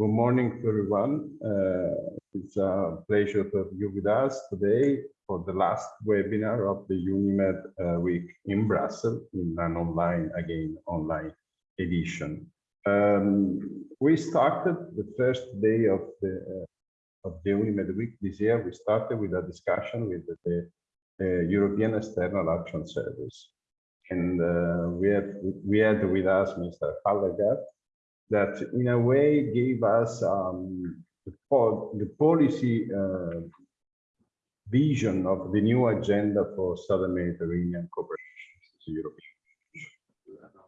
Good morning to everyone. Uh, it's a pleasure to have you with us today for the last webinar of the UNIMED uh, week in Brussels in an online, again, online edition. Um, we started the first day of the uh, of the UNIMED week this year. We started with a discussion with the, the European External Action Service, and uh, we have we had with us Mr. Hallegatte, that in a way gave us um, the, the, policy uh, vision of the new agenda for Southern Mediterranean cooperation.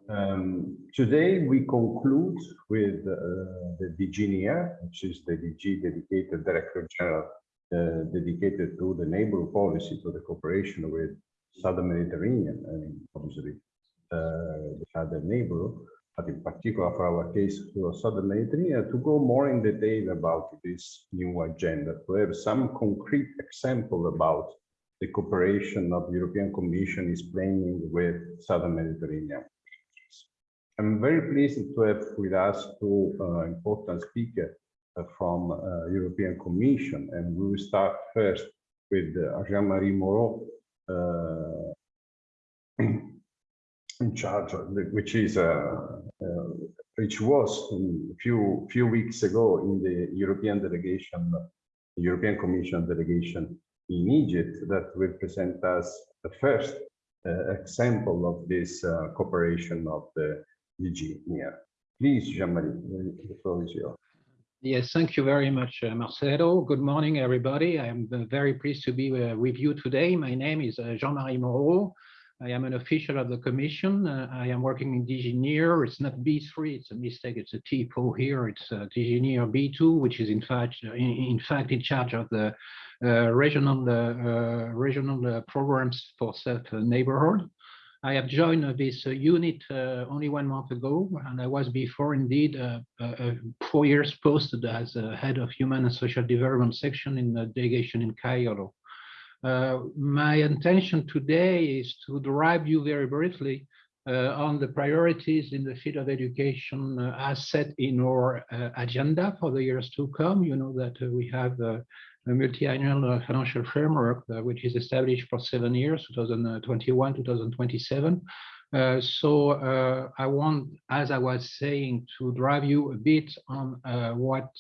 Um, today we conclude with uh, the DG NEAR, which is the DG dedicated Director General uh, dedicated to the neighborhood policy, to the cooperation with Southern Mediterranean, and obviously uh, the other neighborhood but in particular for our case for Southern Mediterranean, to go more in detail about this new agenda, to have some concrete example about the cooperation of the European Commission is planning with Southern Mediterranean. I'm very pleased to have with us two uh, important speakers uh, from uh, European Commission, and we will start first with uh, Jean-Marie Moreau, uh, in charge, of which is uh, uh, which was a few few weeks ago in the European delegation, European Commission delegation in Egypt, that will present us the first uh, example of this uh, cooperation of the DG. Please, Jean-Marie, the floor is yours. Yes, thank you very much, uh, Marcelo. Good morning, everybody. I am very pleased to be uh, with you today. My name is uh, Jean-Marie Moreau. I am an official of the commission. Uh, I am working in DG NEAR. It's not B3, it's a mistake. It's a typo here. It's uh, DG NEAR B2, which is in fact uh, in, in fact in charge of the uh, regional uh, regional uh, programs for South neighborhood. I have joined this unit only one month ago, and I was before indeed four years posted as head of human and social development section in the delegation in Cairo. Uh, my intention today is to drive you very briefly uh, on the priorities in the field of education uh, as set in our uh, agenda for the years to come. You know that uh, we have a multi-annual financial framework, which is established for seven years, 2021, 2027. so I want, as I was saying, to drive you a bit on what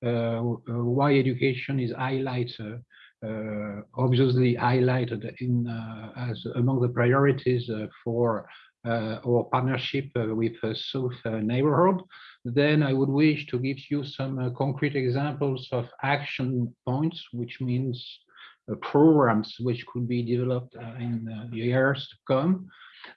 why education is highlighted uh, Uh, obviously highlighted in uh, as among the priorities uh, for uh, our partnership uh, with the South neighborhood, then I would wish to give you some concrete examples of action points, which means programs which could be developed in the years to come.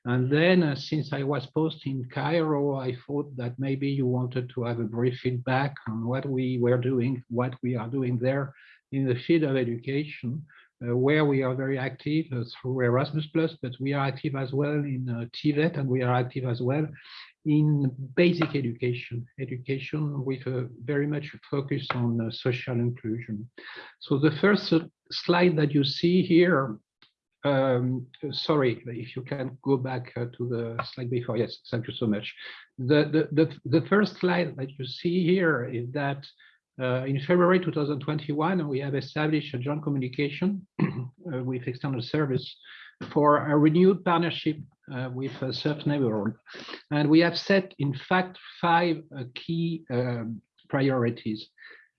And then uh, since I was posted in Cairo, I thought that maybe you wanted to have a brief feedback on what we were doing, what we are doing there in the field of education, uh, where we are very active uh, through Erasmus+, but we are active as well in uh, TVET and we are active as well in basic education, education with a very much focus on uh, social inclusion. So the first slide that you see here, um, sorry, if you can go back uh, to the slide before. Yes, thank you so much. The, the, the, the first slide that you see here is that uh, in February 2021, we have established a joint communication uh, with external service for a renewed partnership uh, with uh, South Neighborhood. And we have set, in fact, five uh, key um, priorities.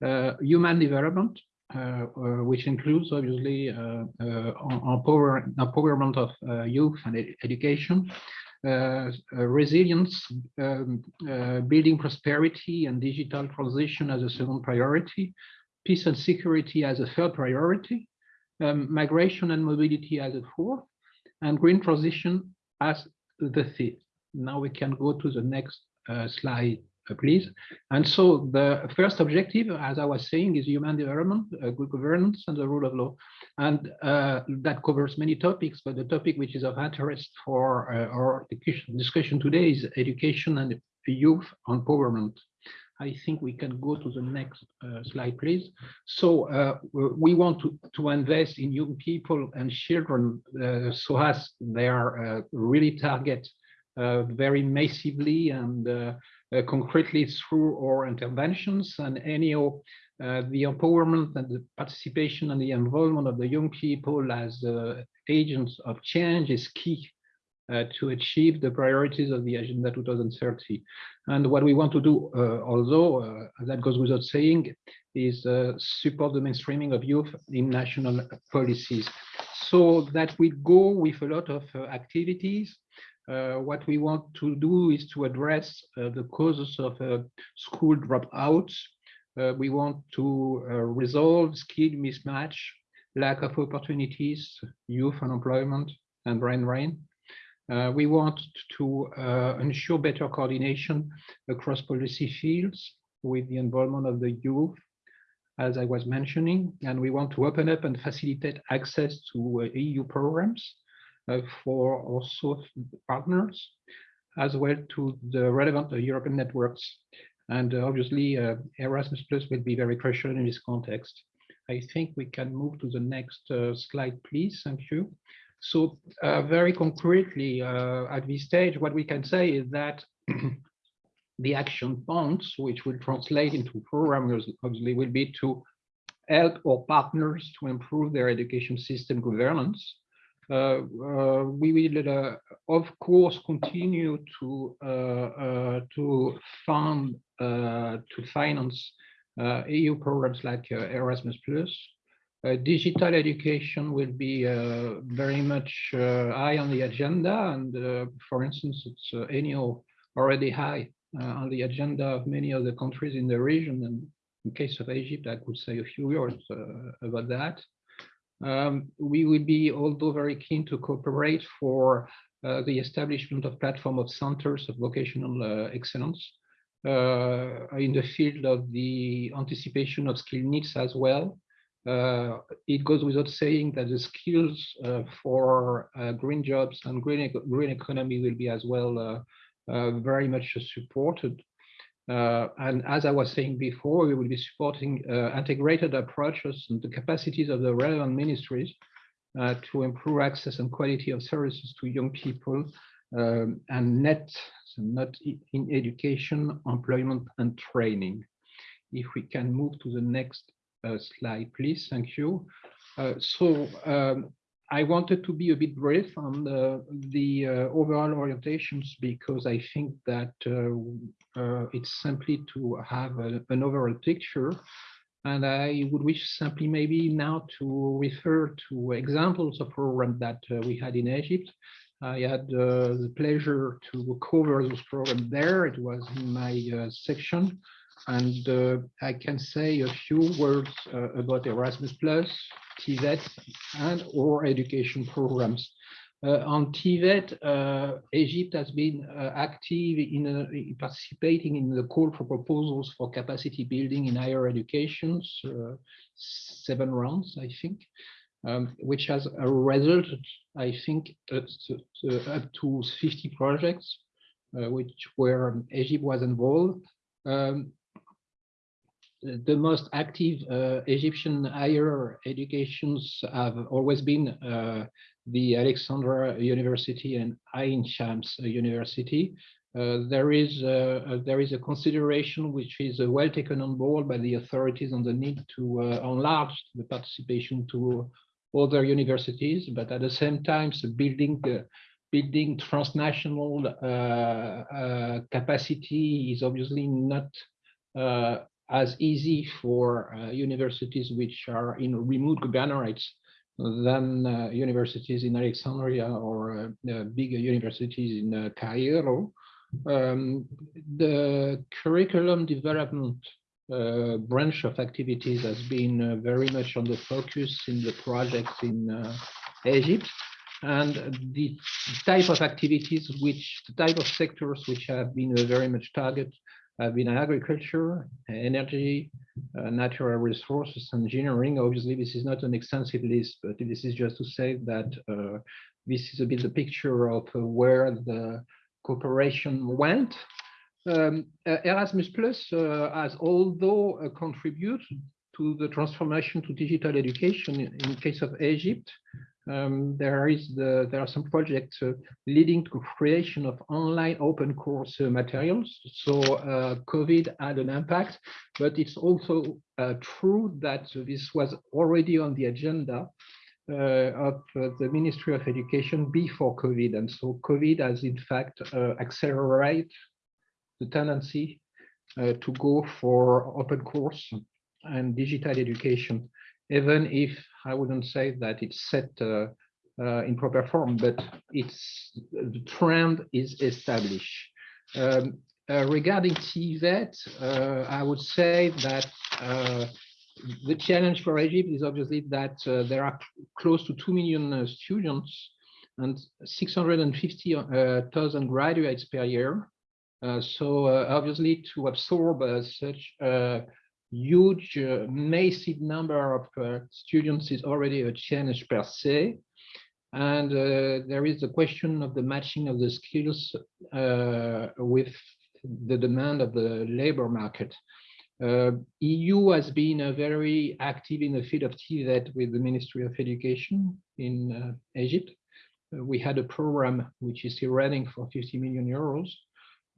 Uh, human development, uh, which includes obviously empowerment of youth and ed education, resilience, um, uh, building prosperity and digital transition as a second priority, peace and security as a third priority, um, migration and mobility as a fourth, and green transition as the fifth. Now we can go to the next uh, slide, uh, please. And so the first objective, as I was saying, is human development, uh, good governance, and the rule of law. And uh, that covers many topics, but the topic which is of interest for uh, our discussion today is education and youth empowerment. I think we can go to the next uh, slide, please. So uh, we want to, to invest in young people and children uh, so as they are really target very massively and concretely through our interventions and anyhow uh, the empowerment and the participation and the involvement of the young people as uh, agents of change is key uh, to achieve the priorities of the Agenda 2030. And what we want to do, uh, although uh, that goes without saying, is uh, support the mainstreaming of youth in national policies. So that we go with a lot of activities uh, what we want to do is to address uh, the causes of uh, school dropouts. we want to resolve skill mismatch, lack of opportunities, youth unemployment, and brain drain. Uh, we want to uh, ensure better coordination across policy fields with the involvement of the youth, as I was mentioning, and we want to open up and facilitate access to uh, EU programs uh, for also partners, as well to the relevant uh, European networks. And uh, obviously, Erasmus Plus will be very crucial in this context. I think we can move to the next slide, please. Thank you. So uh, very concretely, uh, at this stage, what we can say is that the action points, which will translate into programs, obviously, will be to help our partners to improve their education system governance, uh, uh, Uh, uh, we will, uh, of course, continue to uh, to fund to finance EU programs like Erasmus Plus. Uh, digital education will be uh, very much uh, high on the agenda. And for instance, it's anyhow already high on the agenda of many of the countries in the region. And in case of Egypt, I could say a few words about that. Um, we will be although very keen to cooperate for uh, the establishment of platform of centers of vocational uh, excellence uh, in the field of the anticipation of skill needs as well. Uh, it goes without saying that the skills uh, for uh, green jobs and green, green economy will be as well very much supported and as I was saying before, we will be supporting uh, integrated approaches and the capacities of the relevant ministries uh, to improve access and quality of services to young people um, and NEET, so not in education, employment and training. If we can move to the next uh, slide, please. Thank you. Uh, so um, I wanted to be a bit brief on the, the uh, overall orientations because I think that uh, uh, it's simply to have a, an overall picture. And I would wish simply maybe now to refer to examples of programs that uh, we had in Egypt. I had uh, the pleasure to cover those programs there. It was in my uh, section. And I can say a few words about Erasmus Plus, TVET and or education programs. Uh, on TVET, uh, Egypt has been uh, active in uh, participating in the call for proposals for capacity building in higher education, uh, seven rounds, I think, um, which has a result, I think, up to 50 projects, uh, which where Egypt was involved. Um, the most active uh, Egyptian higher educations have always been uh, the Alexandria University and Ain Shams University. Uh, there is uh, there is a consideration which is uh, well taken on board by the authorities on the need to uh, enlarge the participation to other universities, but at the same time, so building building transnational capacity is obviously not as easy for uh, universities which are in remote governorates than uh, universities in Alexandria or uh, big universities in uh, Cairo. Um, the curriculum development uh, branch of activities has been uh, very much on the focus in the projects in Egypt and the type of activities which the type of sectors which have been very much targeted have been in agriculture, energy, uh, natural resources, engineering. Obviously, this is not an extensive list, but this is just to say that uh, this is a bit the picture of uh, where the cooperation went. Um, uh, Erasmus Plus uh, has although uh, contributed to the transformation to digital education in, in case of Egypt, um, there is the there are some projects uh, leading to creation of online open course uh, materials. So uh, COVID had an impact, but it's also uh, true that this was already on the agenda uh, of uh, the Ministry of Education before COVID, and so COVID has in fact accelerated the tendency to go for open course and digital education even if I wouldn't say that it's set uh, uh, in proper form, but it's the trend is established. Um, uh, regarding TVET, uh, I would say that uh, the challenge for Egypt is obviously that uh, there are close to 2 million students and 650,000 graduates per year. so obviously to absorb such huge, uh, massive number of uh, students is already a challenge per se. And uh, there is the question of the matching of the skills uh, with the demand of the labor market. Uh, EU has been uh, very active in the field of TVET with the Ministry of Education in Egypt. we had a program which is still running for 50 million euros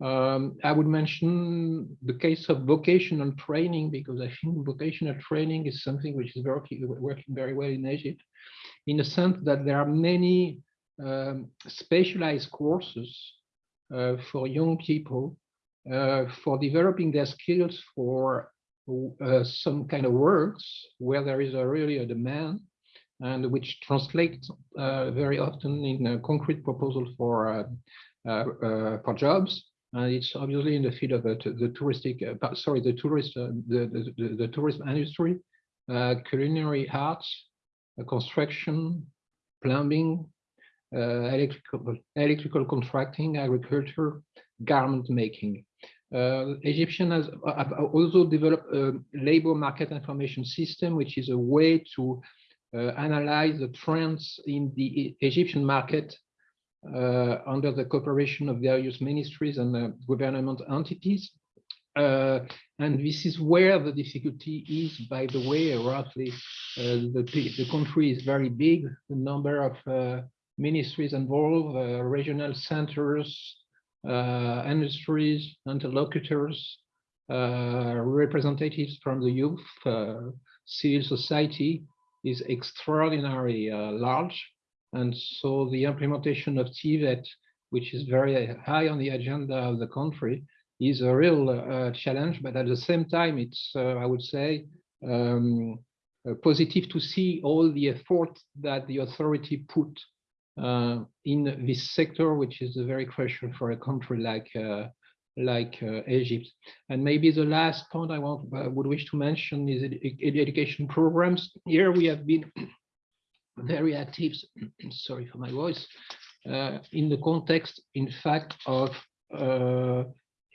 um, I would mention the case of vocational training because I think vocational training is something which is working, working very well in Egypt in the sense that there are many um, specialized courses uh, for young people uh, for developing their skills for uh, some kind of works where there is a really a demand and which translates uh, very often in a concrete proposal for uh, uh, for jobs and it's obviously in the field of the, the touristic, uh, sorry, the tourist, uh, the, the, the, tourism industry, uh, culinary arts, uh, construction, plumbing, uh, electrical, electrical contracting, agriculture, garment making. Uh, Egyptian has also developed a labor market information system, which is a way to analyze the trends in the Egyptian market uh, Uh, under the cooperation of various ministries and uh, government entities. Uh, and this is where the difficulty is, by the way, roughly, uh, the, the country is very big, the number of uh, ministries involved, regional centers, industries, interlocutors, representatives from the youth, civil society is extraordinarily large. And so the implementation of TVET, which is very high on the agenda of the country, is a real uh, challenge. But at the same time, it's, uh, I would say, um, uh, positive to see all the effort that the authority put uh, in this sector, which is a very crucial for a country like uh, like uh, Egypt. And maybe the last point I want would wish to mention is ed education programs. Here we have been very active, sorry for my voice, uh, in the context, in fact, of uh,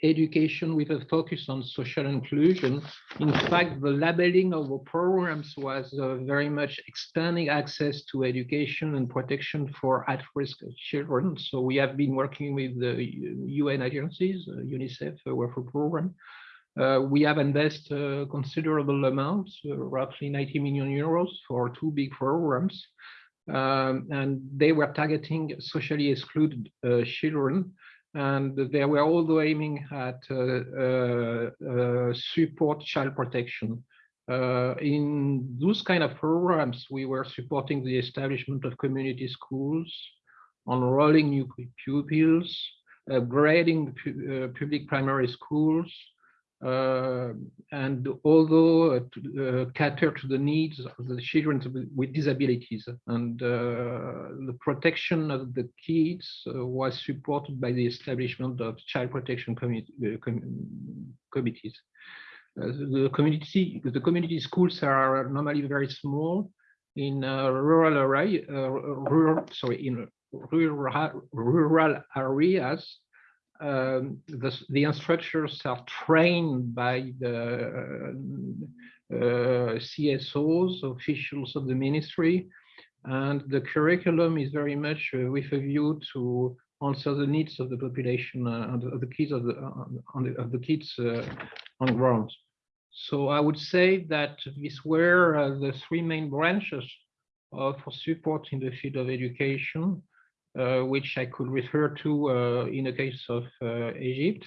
education with a focus on social inclusion. In fact, the labeling of the programs was uh, very much expanding access to education and protection for at-risk children. So we have been working with the UN agencies, uh, UNICEF, uh, World Program, we have invested a considerable amount, uh, roughly 90 million euros for two big programs. Um, and they were targeting socially excluded uh, children. And they were also aiming at uh, uh, support child protection. in those kind of programs, we were supporting the establishment of community schools, enrolling new pupils, upgrading public primary schools, uh, and although uh, to, uh, cater to the needs of the children with disabilities and uh, the protection of the kids uh, was supported by the establishment of child protection com committees. the community the community schools are normally very small in rural rural sorry in rural rural areas um, the, the instructors are trained by the uh, CSOs, officials of the ministry, and the curriculum is very much uh, with a view to answer the needs of the population uh, and of the kids of the, uh, of the kids on ground. So I would say that these were the three main branches for support in the field of education, which I could refer to uh, in the case of uh, Egypt.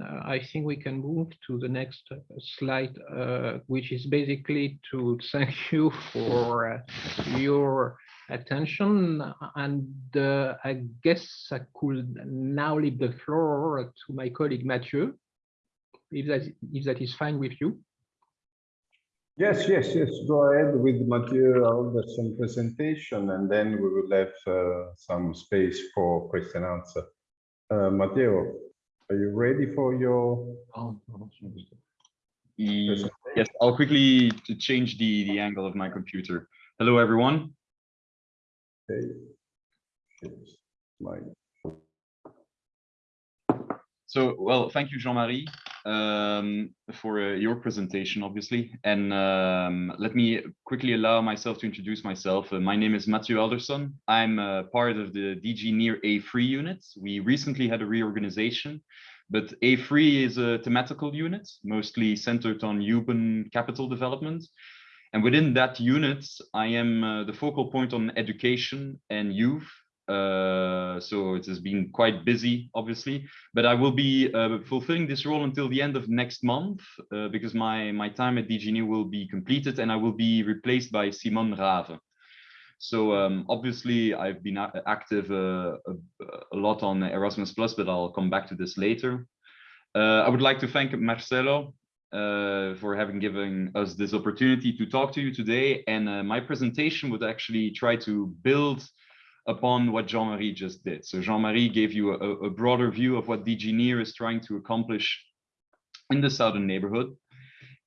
Uh, I think we can move to the next uh, slide, uh, which is basically to thank you for uh, your attention. And uh, I guess I could now leave the floor to my colleague Mathieu, if that, if that is fine with you. Yes, yes, yes. Go ahead with Mathieu Alderson presentation, and then we will have uh, some space for question and answer. Uh, Matteo, are you ready for your Yes, I'll quickly to change the, the angle of my computer. Hello, everyone. Okay. It's my- So, well, thank you, Jean-Marie, um, for uh, your presentation, obviously. And um, let me quickly allow myself to introduce myself. Uh, my name is Mathieu Alderson. I'm uh, part of the DG Near A3 unit. We recently had a reorganization, but A3 is a thematical unit, mostly centered on urban capital development. And within that unit, I am uh, the focal point on education and youth. Uh, so it has been quite busy, obviously, but I will be uh, fulfilling this role until the end of next month uh, because my, my time at DGNU will be completed and I will be replaced by Simon Rave. So um, obviously I've been active uh, a, a lot on Erasmus Plus, but I'll come back to this later. Uh, I would like to thank Marcelo uh, for having given us this opportunity to talk to you today. And uh, my presentation would actually try to build upon what Jean-Marie just did. So Jean-Marie gave you a, a broader view of what DG NEAR is trying to accomplish in the southern neighborhood.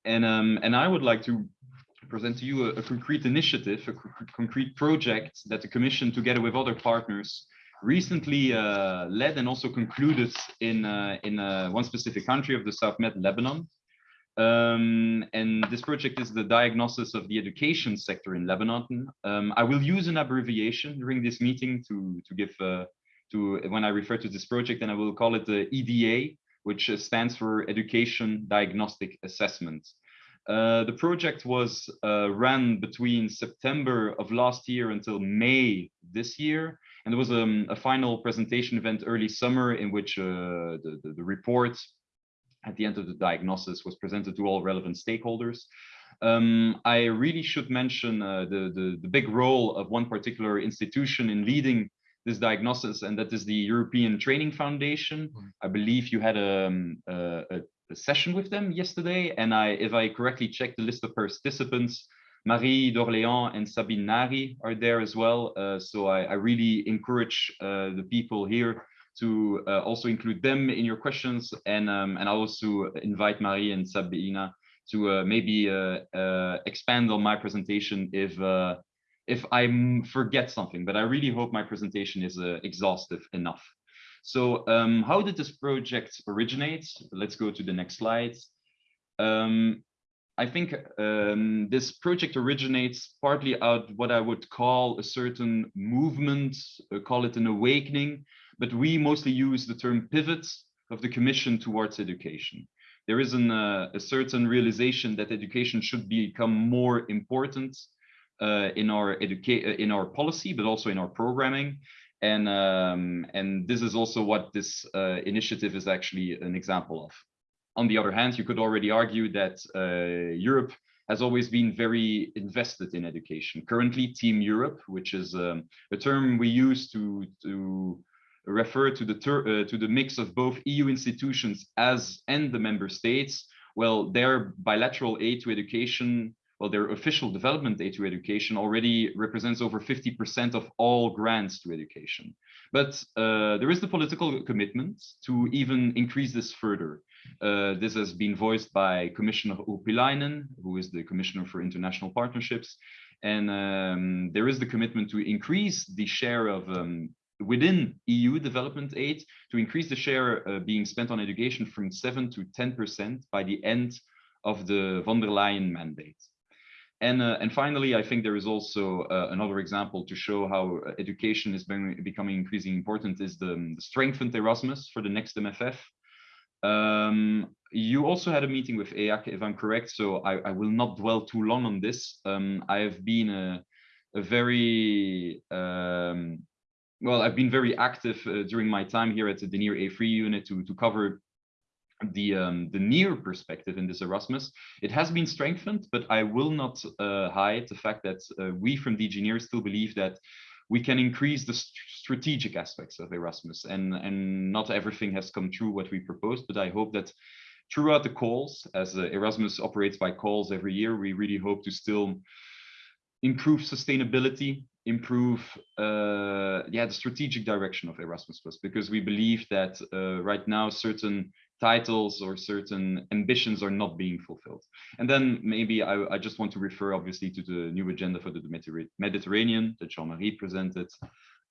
And, um, and I would like to present to you a, a concrete initiative, a co- concrete project that the Commission, together with other partners, recently uh, led and also concluded in, uh, in uh, one specific country of the South Med, Lebanon. Um, and this project is the diagnosis of the education sector in Lebanon. Um, I will use an abbreviation during this meeting to, to give, uh, to when I refer to this project, and I will call it the EDA, which stands for Education Diagnostic Assessment. Uh, the project was uh, ran between September of last year until May this year. And there was um, a final presentation event early summer in which uh, the, the, the report at the end of the diagnosis was presented to all relevant stakeholders. Um, I really should mention uh, the, the, the big role of one particular institution in leading this diagnosis, and that is the European Training Foundation. I believe you had um, a, a, a session with them yesterday, and I, if I correctly checked the list of participants, Marie d'Orléans and Sabine Nari are there as well. Uh, so I, I really encourage uh, the people here to uh, also include them in your questions. And, um, and I also invite Marie and Sabina to uh, maybe uh, uh, expand on my presentation if, uh, if I forget something, but I really hope my presentation is exhaustive enough. So um, how did this project originate? Let's go to the next slide. Um, I think um, this project originates partly out what I would call a certain movement, uh, call it an awakening, but we mostly use the term pivots of the Commission towards education. There is an, uh, a certain realization that education should become more important uh, in our educate in our policy, but also in our programming. And um, and this is also what this uh, initiative is actually an example of. On the other hand, you could already argue that uh, Europe has always been very invested in education. Currently, Team Europe, which is um, a term we use to to refer to the uh, to the mix of both EU institutions as and the member states. Well, their bilateral aid to education, well, their official development aid to education already represents over 50% of all grants to education. But uh, there is the political commitment to even increase this further. Uh, this has been voiced by Commissioner Urpilainen, who is the Commissioner for International Partnerships. And um, there is the commitment to increase the share of um, within EU development aid to increase the share uh, being spent on education from 7 to 10% by the end of the von der Leyen mandate. And, uh, and finally, I think there is also uh, another example to show how education is being, becoming increasingly important is the, the strengthened Erasmus for the next MFF. Um, you also had a meeting with EAC, if I'm correct, so I, I will not dwell too long on this. Um, I have been a, a very um, well, I've been very active uh, during my time here at the DG NEAR A3 unit to, to cover the um, the near perspective in this Erasmus. It has been strengthened, but I will not uh, hide the fact that uh, we from DG NEAR still believe that we can increase the st strategic aspects of Erasmus and, and not everything has come true what we proposed, but I hope that throughout the calls, as uh, Erasmus operates by calls every year, we really hope to still improve sustainability, improve uh, yeah the strategic direction of Erasmus Plus because we believe that uh, right now certain titles or certain ambitions are not being fulfilled. And then maybe I, I just want to refer obviously to the new agenda for the Mediterranean that Jean-Marie presented,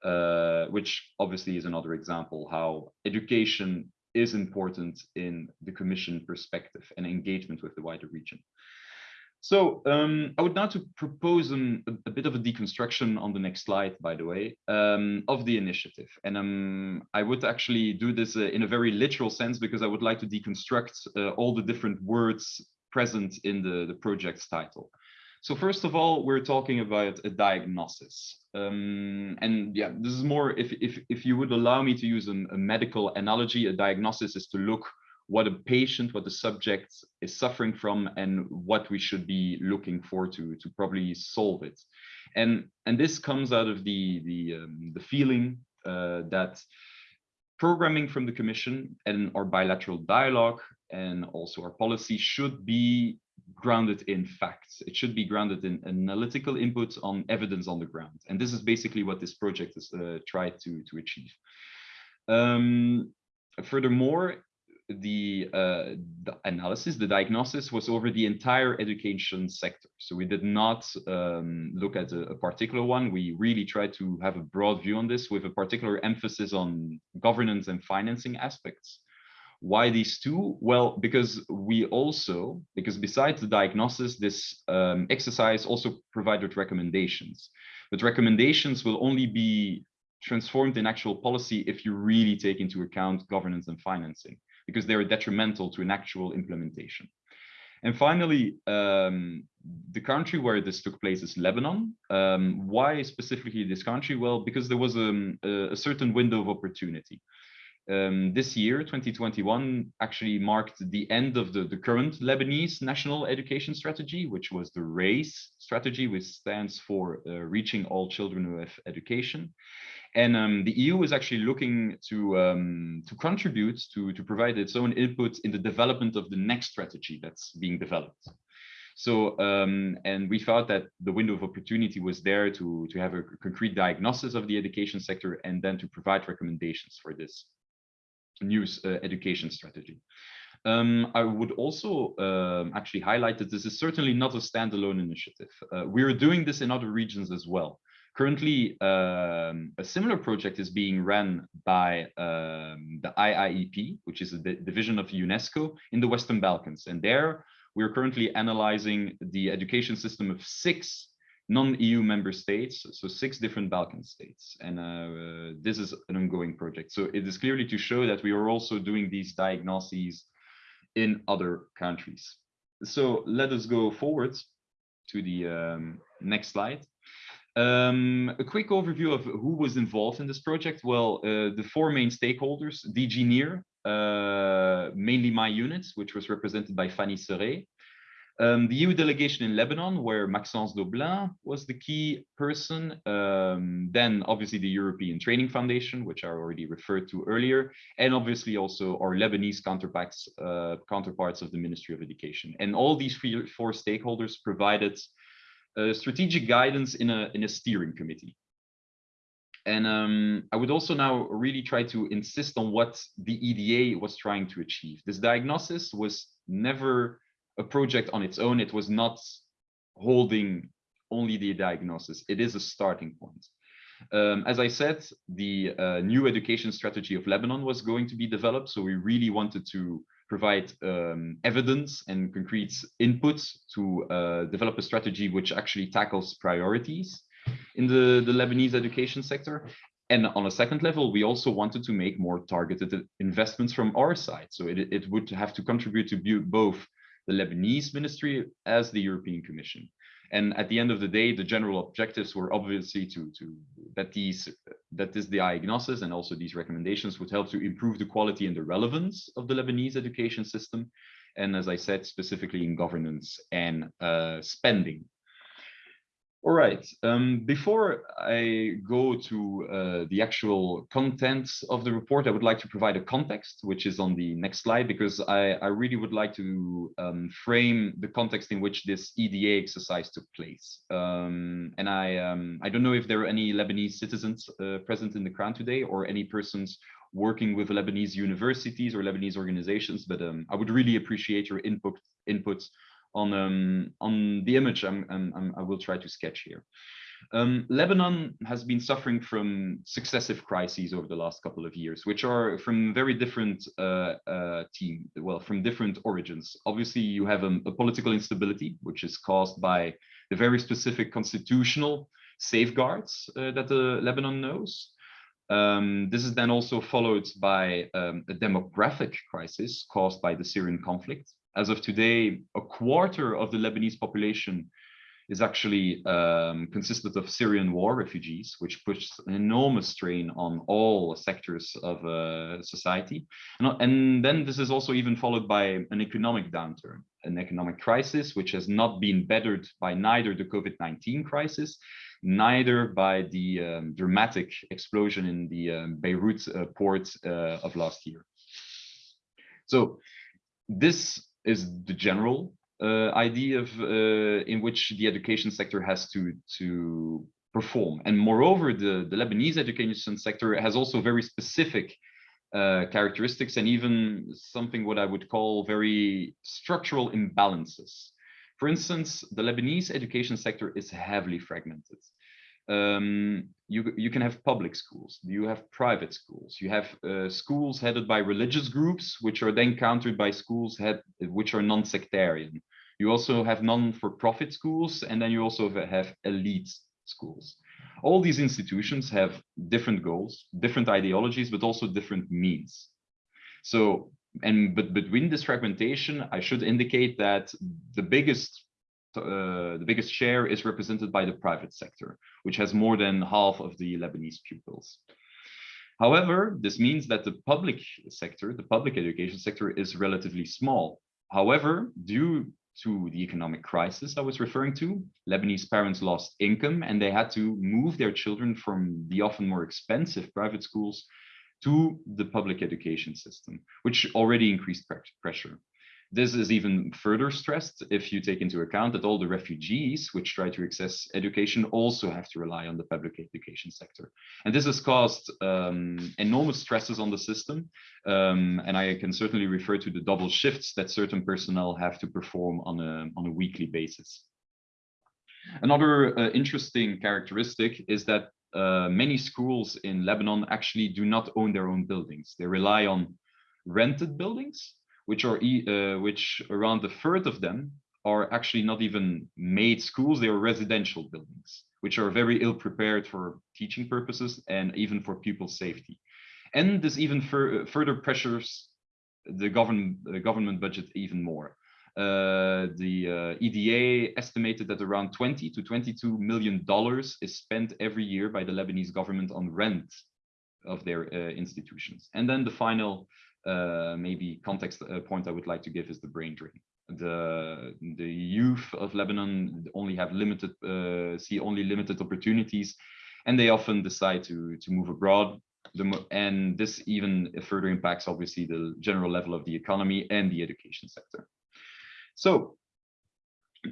uh, which obviously is another example how education is important in the Commission perspective and engagement with the wider region. So um, I would now to propose an, a, a, bit of a deconstruction on the next slide, by the way, um, of the initiative. And um, I would actually do this uh, in a very literal sense because I would like to deconstruct uh, all the different words present in the, the project's title. So first of all, we're talking about a diagnosis. Um, and yeah, this is more, if, if, if you would allow me to use a, a medical analogy, a diagnosis is to look what a patient, what the subject is suffering from, and what we should be looking for to to probably solve it. And and this comes out of the the um, the feeling uh, that programming from the Commission and our bilateral dialogue and also our policy should be grounded in facts. It should be grounded in analytical input on evidence on the ground. And this is basically what this project has uh, tried to, to achieve. Um, furthermore, the, uh, the analysis, the diagnosis was over the entire education sector. So we did not um, look at a, a, particular one. We really tried to have a broad view on this with a particular emphasis on governance and financing aspects. Why these two? Well, because we also, because besides the diagnosis, this um, exercise also provided recommendations. But recommendations will only be transformed in actual policy if you really take into account governance and financing because they are detrimental to an actual implementation. And finally, um, the country where this took place is Lebanon. Um, why specifically this country? Well, because there was um, a, a certain window of opportunity. Um, this year, 2021, actually marked the end of the, the current Lebanese national education strategy, which was the RACE strategy, which stands for uh, reaching all children with education. And um, the EU is actually looking to um, to contribute to to provide its own input in the development of the next strategy that's being developed. So um, and we thought that the window of opportunity was there to to have a concrete diagnosis of the education sector and then to provide recommendations for this new uh, education strategy. Um, I would also um, actually highlight that this is certainly not a standalone initiative. Uh, we're doing this in other regions as well. Currently, um, a similar project is being run by um, the IIEP, which is a division of UNESCO in the Western Balkans. And there, we're currently analyzing the education system of six non-EU member states, so six different Balkan states. And uh, this is an ongoing project. So it is clearly to show that we are also doing these diagnoses in other countries. So let us go forward to the um, next slide. Um, a quick overview of who was involved in this project. Well, uh, the four main stakeholders, DG NEAR, uh, mainly my unit, which was represented by Fanny Serret. Um, the EU delegation in Lebanon, where Maxence Doblin was the key person. Um, then obviously the European Training Foundation, which I already referred to earlier. And obviously also our Lebanese counterparts, uh, counterparts of the Ministry of Education. And all these four stakeholders provided strategic guidance in a, in a steering committee. And um, I would also now really try to insist on what the EDA was trying to achieve. This diagnosis was never a project on its own. It was not holding only the diagnosis. It is a starting point. Um, as I said, the uh, new education strategy of Lebanon was going to be developed. So we really wanted to provide um, evidence and concrete inputs to uh, develop a strategy which actually tackles priorities in the, the Lebanese education sector. And on a second level, we also wanted to make more targeted investments from our side. So it, it would have to contribute to both the Lebanese ministry as the European Commission. And at the end of the day, the general objectives were obviously to, to that these that this diagnosis and also these recommendations would help to improve the quality and the relevance of the Lebanese education system. And as I said, specifically in governance and uh, spending. All right, um, before I go to uh, the actual contents of the report, I would like to provide a context, which is on the next slide, because I, I really would like to um, frame the context in which this EDA exercise took place. Um, and I, um, I don't know if there are any Lebanese citizens uh, present in the crowd today or any persons working with Lebanese universities or Lebanese organizations, but um, I would really appreciate your input, inputs on um, on the image I'm, I'm, i will try to sketch here. Um, Lebanon has been suffering from successive crises over the last couple of years, which are from very different uh, uh, team, well, from different origins. Obviously, you have a, a, political instability, which is caused by the very specific constitutional safeguards uh, that the Lebanon knows. Um, this is then also followed by um, a demographic crisis caused by the Syrian conflict, as of today, a quarter of the Lebanese population is actually um, consisted of Syrian war refugees, which puts an enormous strain on all sectors of uh, society. And, and, then this is also even followed by an economic downturn, an economic crisis, which has not been bettered by neither the COVID-19 crisis, neither by the um, dramatic explosion in the um, Beirut uh, port uh, of last year. So this is the general uh, idea of uh, in which the education sector has to to perform. And moreover, the, the Lebanese education sector has also very specific uh, characteristics and even something what I would call very structural imbalances. For instance, the Lebanese education sector is heavily fragmented um, you, you can have public schools, you have private schools, you have uh, schools headed by religious groups, which are then countered by schools head, which are non-sectarian. You also have non-for-profit schools, and then you also have elite schools. All these institutions have different goals, different ideologies, but also different means. So, and but between this fragmentation, I should indicate that the biggest uh, the biggest share is represented by the private sector, which has more than half of the Lebanese pupils. However, this means that the public sector, the public education sector is relatively small. However, due to the economic crisis I was referring to, Lebanese parents lost income and they had to move their children from the often more expensive private schools to the public education system, which already increased pressure. This is even further stressed if you take into account that all the refugees which try to access education also have to rely on the public education sector. And this has caused um, enormous stresses on the system. Um, and I can certainly refer to the double shifts that certain personnel have to perform on a, on a weekly basis. Another uh, interesting characteristic is that uh, many schools in Lebanon actually do not own their own buildings. They rely on rented buildings which are uh, which around a third of them are actually not even made schools, they are residential buildings, which are very ill prepared for teaching purposes and even for pupil safety. And this even fur further pressures the government, the government budget even more. Uh, the uh, EDA estimated that around 20 to 22 million dollars is spent every year by the Lebanese government on rent of their uh, institutions. And then the final uh, maybe context uh, point I would like to give is the brain drain. The the youth of Lebanon only have limited uh, see only limited opportunities, and they often decide to to move abroad. The, and this even further impacts obviously the general level of the economy and the education sector. So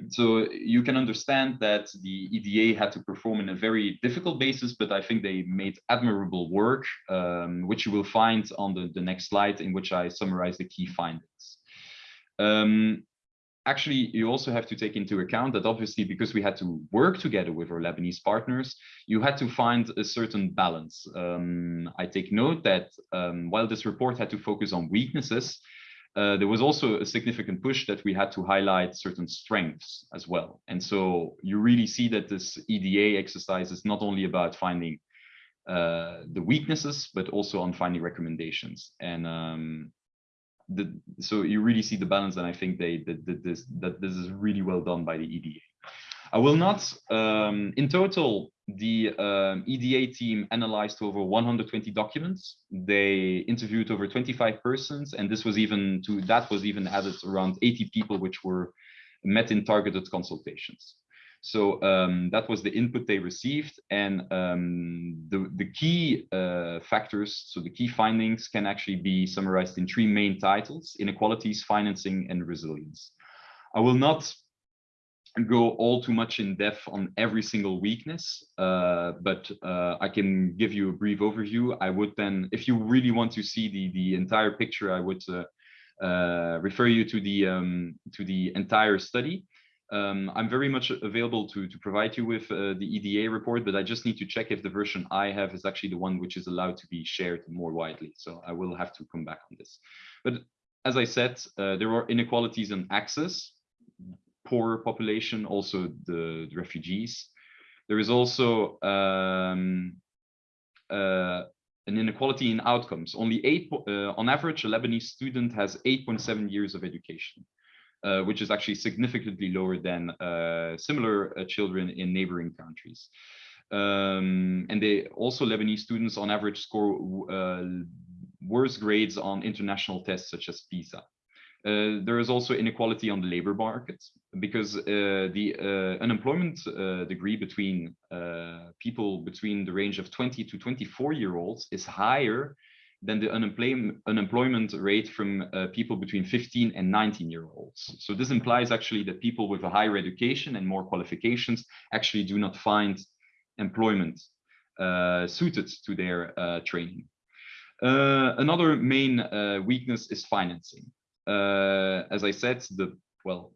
so you can understand that the EDA had to perform in a very difficult basis, but I think they made admirable work, um, which you will find on the, the next slide in which I summarize the key findings. Um, actually, you also have to take into account that obviously because we had to work together with our Lebanese partners, you had to find a certain balance. Um, I take note that um, while this report had to focus on weaknesses, uh, there was also a significant push that we had to highlight certain strengths as well. And so you really see that this EDA exercise is not only about finding uh, the weaknesses, but also on finding recommendations. And um, the, so you really see the balance, and I think they that, that this that this is really well done by the EDA. I will not, um, in total, the um, EDA team analyzed over 120 documents. They interviewed over 25 persons, and this was even to that was even added around 80 people, which were met in targeted consultations. So um, that was the input they received, and um, the the key uh, factors, so the key findings, can actually be summarized in three main titles: inequalities, financing, and resilience. I will not go all too much in depth on every single weakness, uh, but uh, I can give you a brief overview. I would then, if you really want to see the the entire picture, I would uh, uh refer you to the um, to the entire study. Um, I'm very much available to to provide you with uh, the EDA report, but I just need to check if the version I have is actually the one which is allowed to be shared more widely. So I will have to come back on this. But as I said, uh, there are inequalities in access poor population, also the, the refugees. There is also um, uh, an inequality in outcomes. Only eight, uh, on average, a Lebanese student has 8.7 years of education, uh, which is actually significantly lower than uh, similar uh, children in neighboring countries. Um, and they also Lebanese students on average score uh, worse grades on international tests such as PISA. Uh, there is also inequality on the labor market because uh, the uh, unemployment uh, degree between uh, people between the range of 20 to 24 year olds is higher than the unemployment unemployment rate from uh, people between 15 and 19 year olds. So this implies actually that people with a higher education and more qualifications actually do not find employment suited to their training. another main weakness is financing uh, as I said, the well,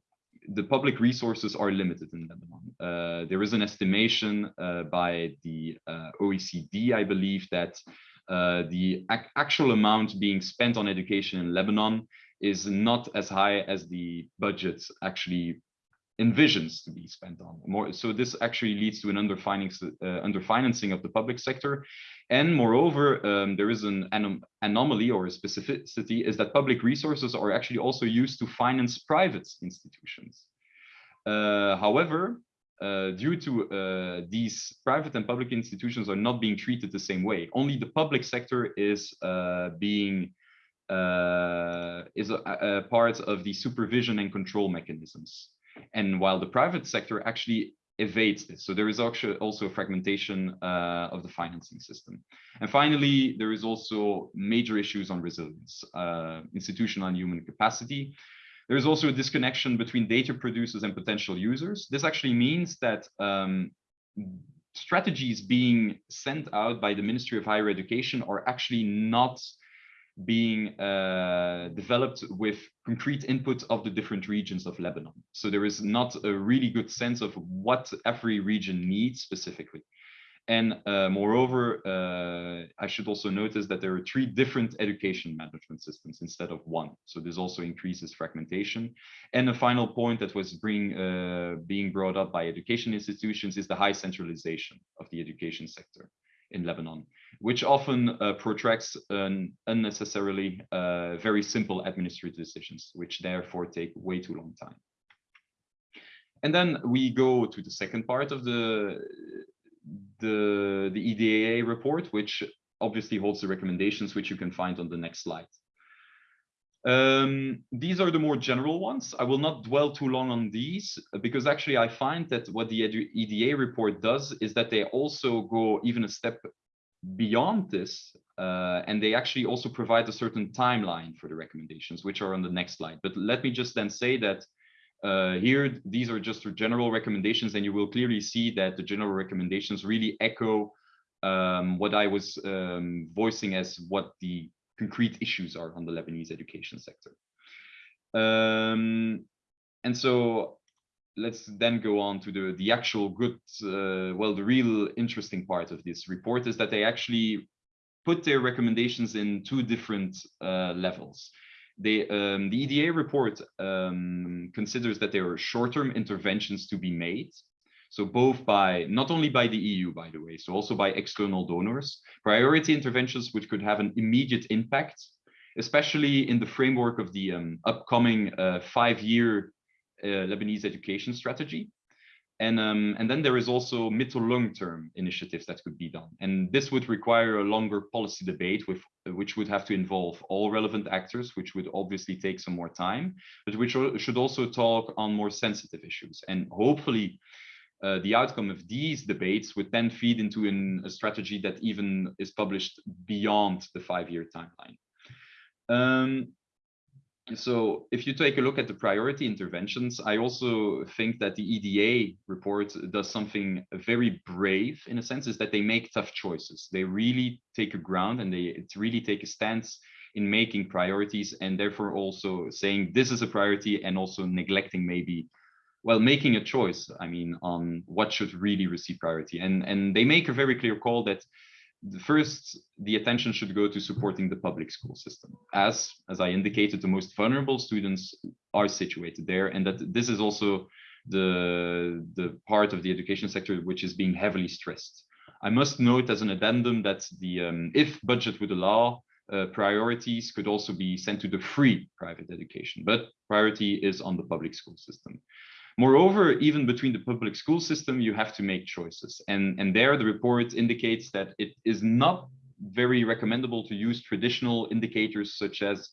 the public resources are limited in Lebanon. Uh, there is an estimation uh, by the uh, OECD, I believe, that uh, the ac actual amount being spent on education in Lebanon is not as high as the budget actually envisions to be spent on. More so this actually leads to an underfinancing uh, underfinancing of the public sector. And moreover um, there is an anom anomaly or a specificity is that public resources are actually also used to finance private institutions. Uh, however uh, due to uh, these private and public institutions are not being treated the same way. Only the public sector is uh, being uh, is a, a part of the supervision and control mechanisms and while the private sector actually evades this. So there is also a fragmentation uh, of the financing system. And finally, there is also major issues on resilience, uh, institutional and human capacity. There is also a disconnection between data producers and potential users. This actually means that um, strategies being sent out by the Ministry of Higher Education are actually not being uh, developed with concrete input of the different regions of Lebanon. So there is not a really good sense of what every region needs specifically. And uh, moreover, uh, I should also notice that there are three different education management systems instead of one. So this also increases fragmentation. And a final point that was bring, uh, being brought up by education institutions is the high centralization of the education sector in Lebanon which often uh, protracts an unnecessarily uh, very simple administrative decisions, which therefore take way too long time. And then we go to the second part of the, the, the EDA report, which obviously holds the recommendations, which you can find on the next slide. Um, these are the more general ones. I will not dwell too long on these because actually I find that what the EDA report does is that they also go even a step beyond this, uh, and they actually also provide a certain timeline for the recommendations, which are on the next slide. But let me just then say that uh, here, these are just general recommendations, and you will clearly see that the general recommendations really echo um, what I was um, voicing as what the concrete issues are on the Lebanese education sector. Um, and so let's then go on to the the actual good uh, well the real interesting part of this report is that they actually put their recommendations in two different uh, levels they um, the eda report um, considers that there are short-term interventions to be made so both by not only by the eu by the way so also by external donors priority interventions which could have an immediate impact especially in the framework of the um, upcoming uh, five-year uh, Lebanese education strategy. And, um, and then there is also mid to long term initiatives that could be done. And this would require a longer policy debate with which would have to involve all relevant actors, which would obviously take some more time, but which should also talk on more sensitive issues. And hopefully uh, the outcome of these debates would then feed into an, a strategy that even is published beyond the five-year timeline. Um, so if you take a look at the priority interventions, I also think that the EDA report does something very brave in a sense is that they make tough choices. They really take a ground and they really take a stance in making priorities and therefore also saying this is a priority and also neglecting maybe well making a choice i mean on what should really receive priority. And and they make a very clear call that the first the attention should go to supporting the public school system. As as i indicated the most vulnerable students are situated there and that this is also the the part of the education sector which is being heavily stressed. I must note as an addendum that the um, if budget would allow uh, priorities could also be sent to the free private education but priority is on the public school system Moreover, even between the public school system, you have to make choices. And, and there the report indicates that it is not very recommendable to use traditional indicators such as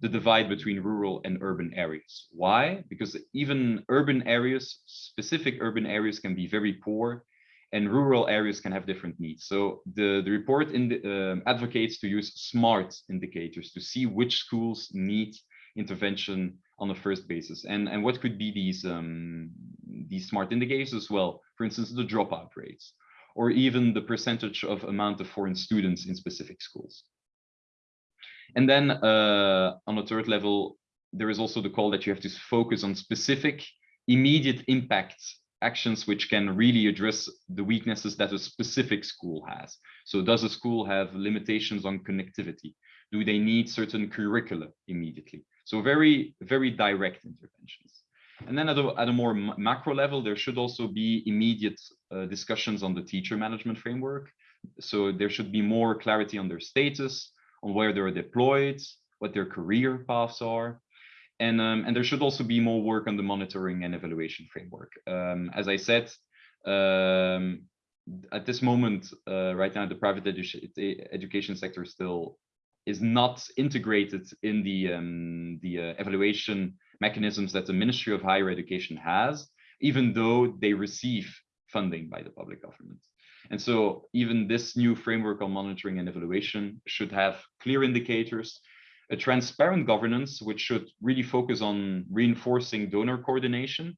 the divide between rural and urban areas. Why? Because even urban areas, specific urban areas can be very poor and rural areas can have different needs. So the, the report in the, um, advocates to use smart indicators to see which schools need intervention on the first basis. And, and what could be these, um, these smart indicators as well? For instance, the dropout rates, or even the percentage of amount of foreign students in specific schools. And then uh, on a third level, there is also the call that you have to focus on specific immediate impact actions which can really address the weaknesses that a specific school has. So does a school have limitations on connectivity? Do they need certain curricula immediately? So very, very direct interventions. And then at a, at a more macro level, there should also be immediate uh, discussions on the teacher management framework. So there should be more clarity on their status, on where they're deployed, what their career paths are. And, um, and there should also be more work on the monitoring and evaluation framework. Um, as I said, um, at this moment, uh, right now, the private edu education sector still is not integrated in the um, the uh, evaluation mechanisms that the Ministry of Higher Education has, even though they receive funding by the public government. And so even this new framework on monitoring and evaluation should have clear indicators, a transparent governance, which should really focus on reinforcing donor coordination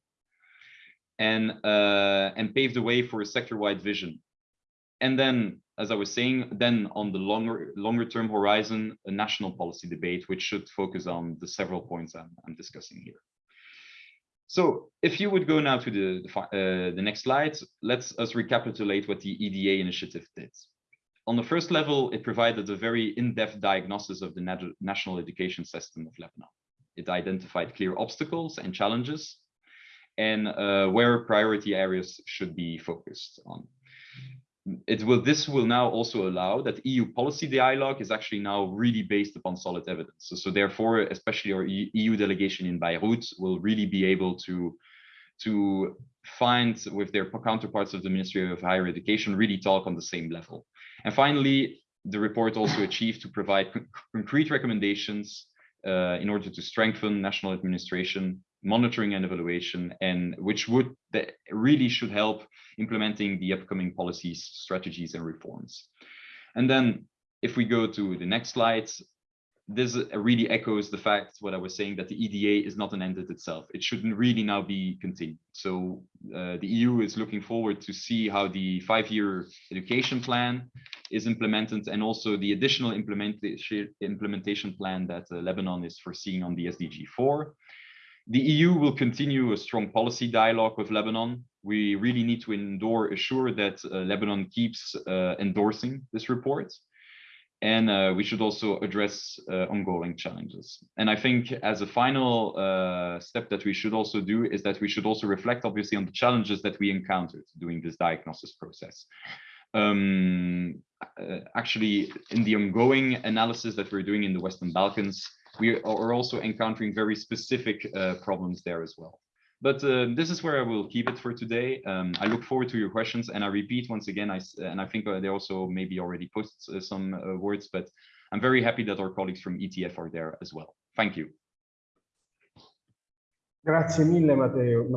and, uh, and pave the way for a sector-wide vision. And then as I was saying, then on the longer longer term horizon, a national policy debate, which should focus on the several points I'm, I'm discussing here. So if you would go now to the, the, uh, the next slide, let's us recapitulate what the EDA initiative did. On the first level, it provided a very in-depth diagnosis of the nat national education system of Lebanon. It identified clear obstacles and challenges and uh, where priority areas should be focused on it will this will now also allow that EU policy dialogue is actually now really based upon solid evidence. So, so therefore, especially our EU delegation in Beirut will really be able to to find with their counterparts of the Ministry of Higher Education really talk on the same level. And finally, the report also achieved to provide concrete recommendations uh, in order to strengthen national administration monitoring and evaluation, and which would really should help implementing the upcoming policies, strategies, and reforms. And then if we go to the next slide, this really echoes the fact what I was saying that the EDA is not an end in itself. It shouldn't really now be continued. So uh, the EU is looking forward to see how the five-year education plan is implemented and also the additional implementation implementation plan that uh, Lebanon is foreseeing on the SDG 4. The EU will continue a strong policy dialogue with Lebanon. We really need to endure, assure that uh, Lebanon keeps uh, endorsing this report. And uh, we should also address uh, ongoing challenges. And I think as a final uh, step that we should also do is that we should also reflect obviously on the challenges that we encountered during this diagnosis process. Um, uh, actually, in the ongoing analysis that we're doing in the Western Balkans, we are also encountering very specific uh, problems there as well. But uh, this is where I will keep it for today. Um, I look forward to your questions, and I repeat once again, I and I think uh, they also maybe already posted uh, some uh, words, but I'm very happy that our colleagues from ETF are there as well. Thank you. Grazie mille, Matteo.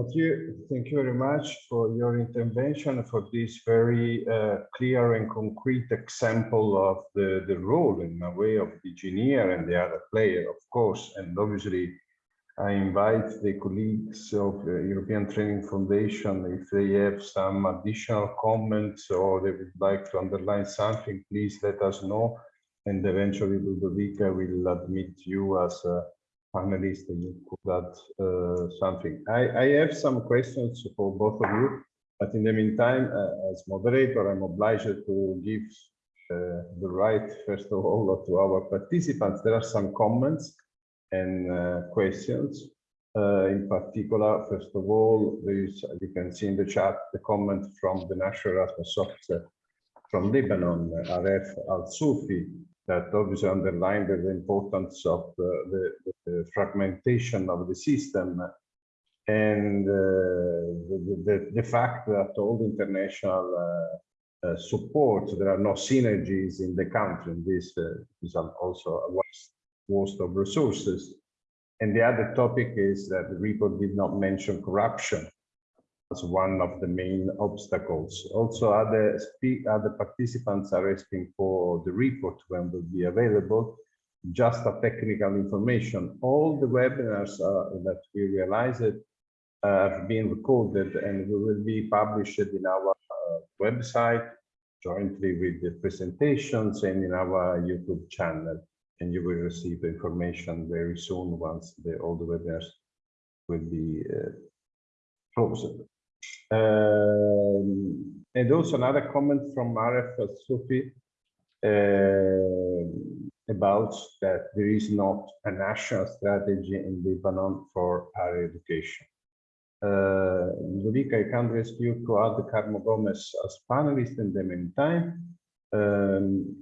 Thank you very much for your intervention, for this very uh, clear and concrete example of the, the role in a way of the DG NEAR and the other player, of course. And obviously, I invite the colleagues of the European Training Foundation, if they have some additional comments or they would like to underline something, please let us know. And eventually Ludovica will admit you as a panelist and you could add uh, something. I, I have some questions for both of you, but in the meantime, uh, as moderator, I'm obliged to give uh, the right, first of all, to our participants. There are some comments and questions. Uh, in particular, first of all, there is, you can see in the chat, the comment from the National Erasmus Officer from Lebanon, Aref Al-Sufi, that obviously underlined the importance of the, the, the fragmentation of the system and uh, the, the, fact that all the international uh, uh, support, there are no synergies in the country. And this uh, is also a waste, waste of resources. And the other topic is that the report did not mention corruption as one of the main obstacles. Also, other other participants are asking for the report when will be available. Just a technical information. All the webinars uh, that we realized uh, have been recorded and we will be published in our uh, website jointly with the presentations and in our YouTube channel. And you will receive information very soon once the, all the webinars will be uh, closed. Um, and also another comment from Aref al Sufi uh, about that there is not a national strategy in Lebanon for higher education. Uh, Ludovica, I can't ask you to add Carmo Gomez as panelist in the meantime. Um,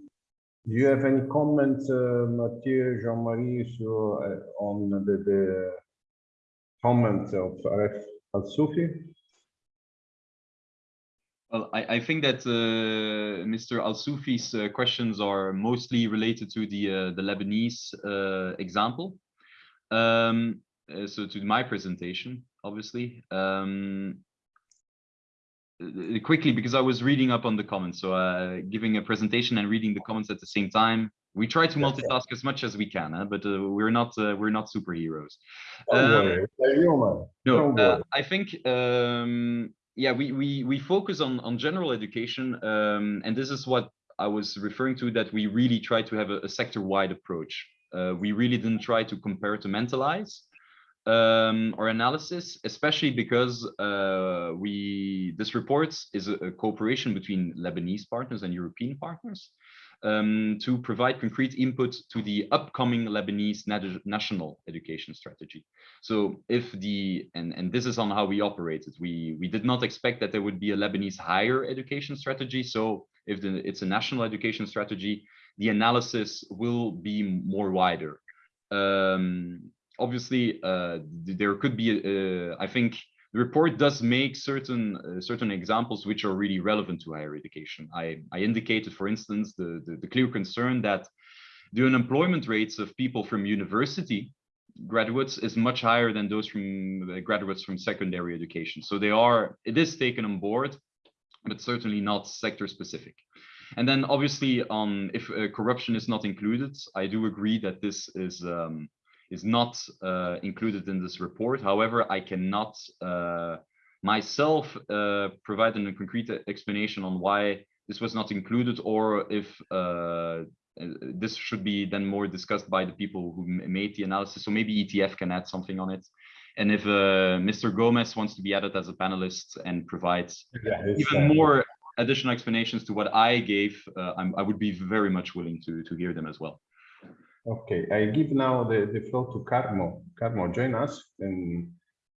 do you have any comment, uh, Mathieu, Jean-Marie, so, uh, on the, the of Aref Al-Sufi? Well, I, I think that uh, Mr. Al-Sufi's uh, questions are mostly related to the uh, the Lebanese uh, example. Um, uh, so to my presentation, obviously. Um, uh, quickly, because I was reading up on the comments, so uh, giving a presentation and reading the comments at the same time. We try to multitask as much as we can, huh? but uh, we're not uh, we're not superheroes. Um, worry, they're human. no. I think um, yeah, we we we focus on on general education, um, and this is what I was referring to. That we really try to have a, a sector-wide approach. Uh, we really didn't try to compartmentalize um, our analysis, especially because uh, we this report is a, a cooperation between Lebanese partners and European partners um, to provide concrete input to the upcoming Lebanese nat- national education strategy. So if the, and, and this is on how we operated, we, we did not expect that there would be a Lebanese higher education strategy. So if the, it's a national education strategy, the analysis will be more wider. Um, obviously, uh, there could be, uh, I think, the report does make certain uh, certain examples which are really relevant to higher education. I, I indicated, for instance, the, the, the clear concern that the unemployment rates of people from university graduates is much higher than those from uh, graduates from secondary education. So they are, it is taken on board, but certainly not sector specific. And then obviously on if uh, corruption is not included, I do agree that this is um, is not uh, included in this report. However, I cannot uh, myself uh, provide a concrete explanation on why this was not included or if uh, this should be then more discussed by the people who made the analysis. So maybe ETF can add something on it. And if uh, Mr. Gomez wants to be added as a panelist and provides Yeah, even uh, more additional explanations to what I gave, uh, I'm, I would be very much willing to, to hear them as well. Okay, I give now the, the floor to Carmo. Carmo, join us and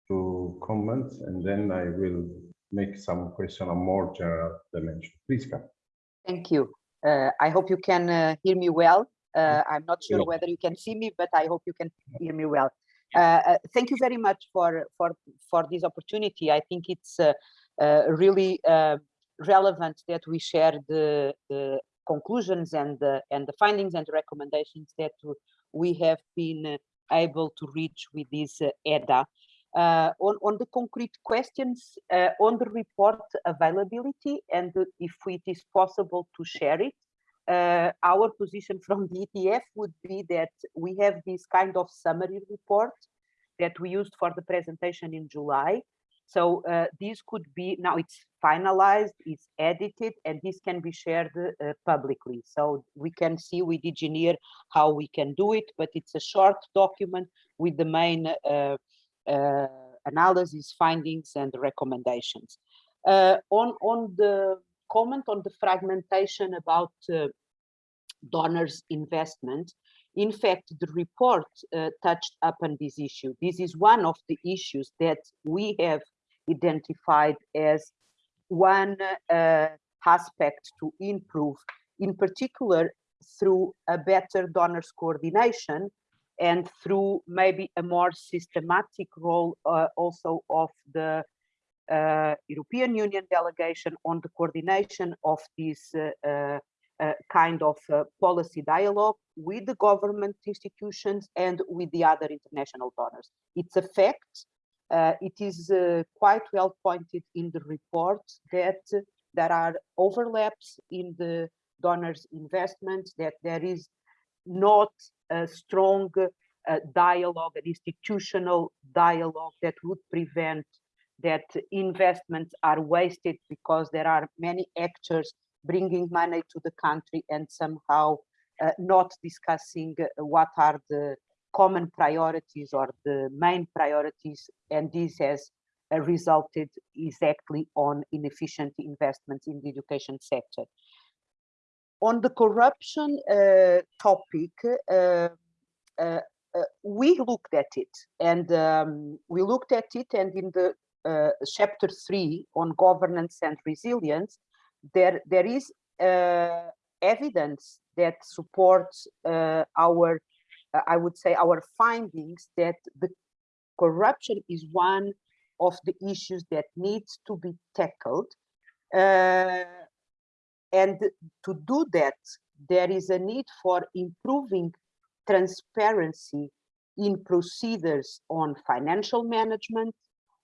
to comment, and then I will make some question on more general dimension. Please, Carmo. Thank you. Uh, I hope you can uh, hear me well. Uh, I'm not sure whether you can see me, but I hope you can hear me well. Uh, uh, thank you very much for for for this opportunity. I think it's uh, uh, really uh, relevant that we share the, the conclusions and the and the findings and recommendations that we have been uh, able to reach with this uh, EDA. Uh, on, on the concrete questions uh, on the report availability and if it is possible to share it, uh, our position from the ETF would be that we have this kind of summary report that we used for the presentation in July. So uh, this could be, now it's finalized, it's edited, and this can be shared uh, publicly. So we can see with DG NEAR how we can do it, but it's a short document with the main uh, uh, analysis, findings, and recommendations. Uh, on, on the comment on the fragmentation about uh, donors investment, in fact, the report uh, touched upon this issue. This is one of the issues that we have identified as one uh, aspect to improve, in particular through a better donors coordination and through maybe a more systematic role uh, also of the uh, European Union delegation on the coordination of this uh, uh, uh kind of policy dialogue with the government institutions and with the other international donors. It's a fact. It is quite well pointed in the report that there are overlaps in the donors investments, that there is not a strong uh, dialogue, an institutional dialogue that would prevent that investments are wasted because there are many actors bringing money to the country and somehow uh, not discussing uh, what are the common priorities or the main priorities and this has uh, resulted exactly on inefficient investments in the education sector. On the corruption uh, topic, uh, uh, uh, we looked at it and um, we looked at it and in the uh, chapter three on governance and resilience, there, there is evidence that supports our, I would say, our findings that the corruption is one of the issues that needs to be tackled. Uh, and to do that, there is a need for improving transparency in procedures on financial management,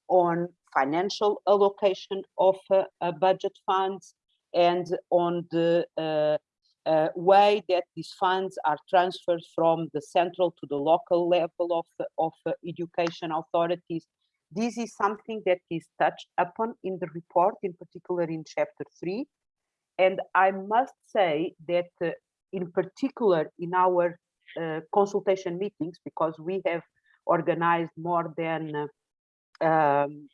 on financial allocation of uh, uh, budget funds, and on the uh, uh, way that these funds are transferred from the central to the local level of, of uh, education authorities. This is something that is touched upon in the report, in particular in chapter three. And I must say that uh, in particular in our uh, consultation meetings because we have organized more than uh, um,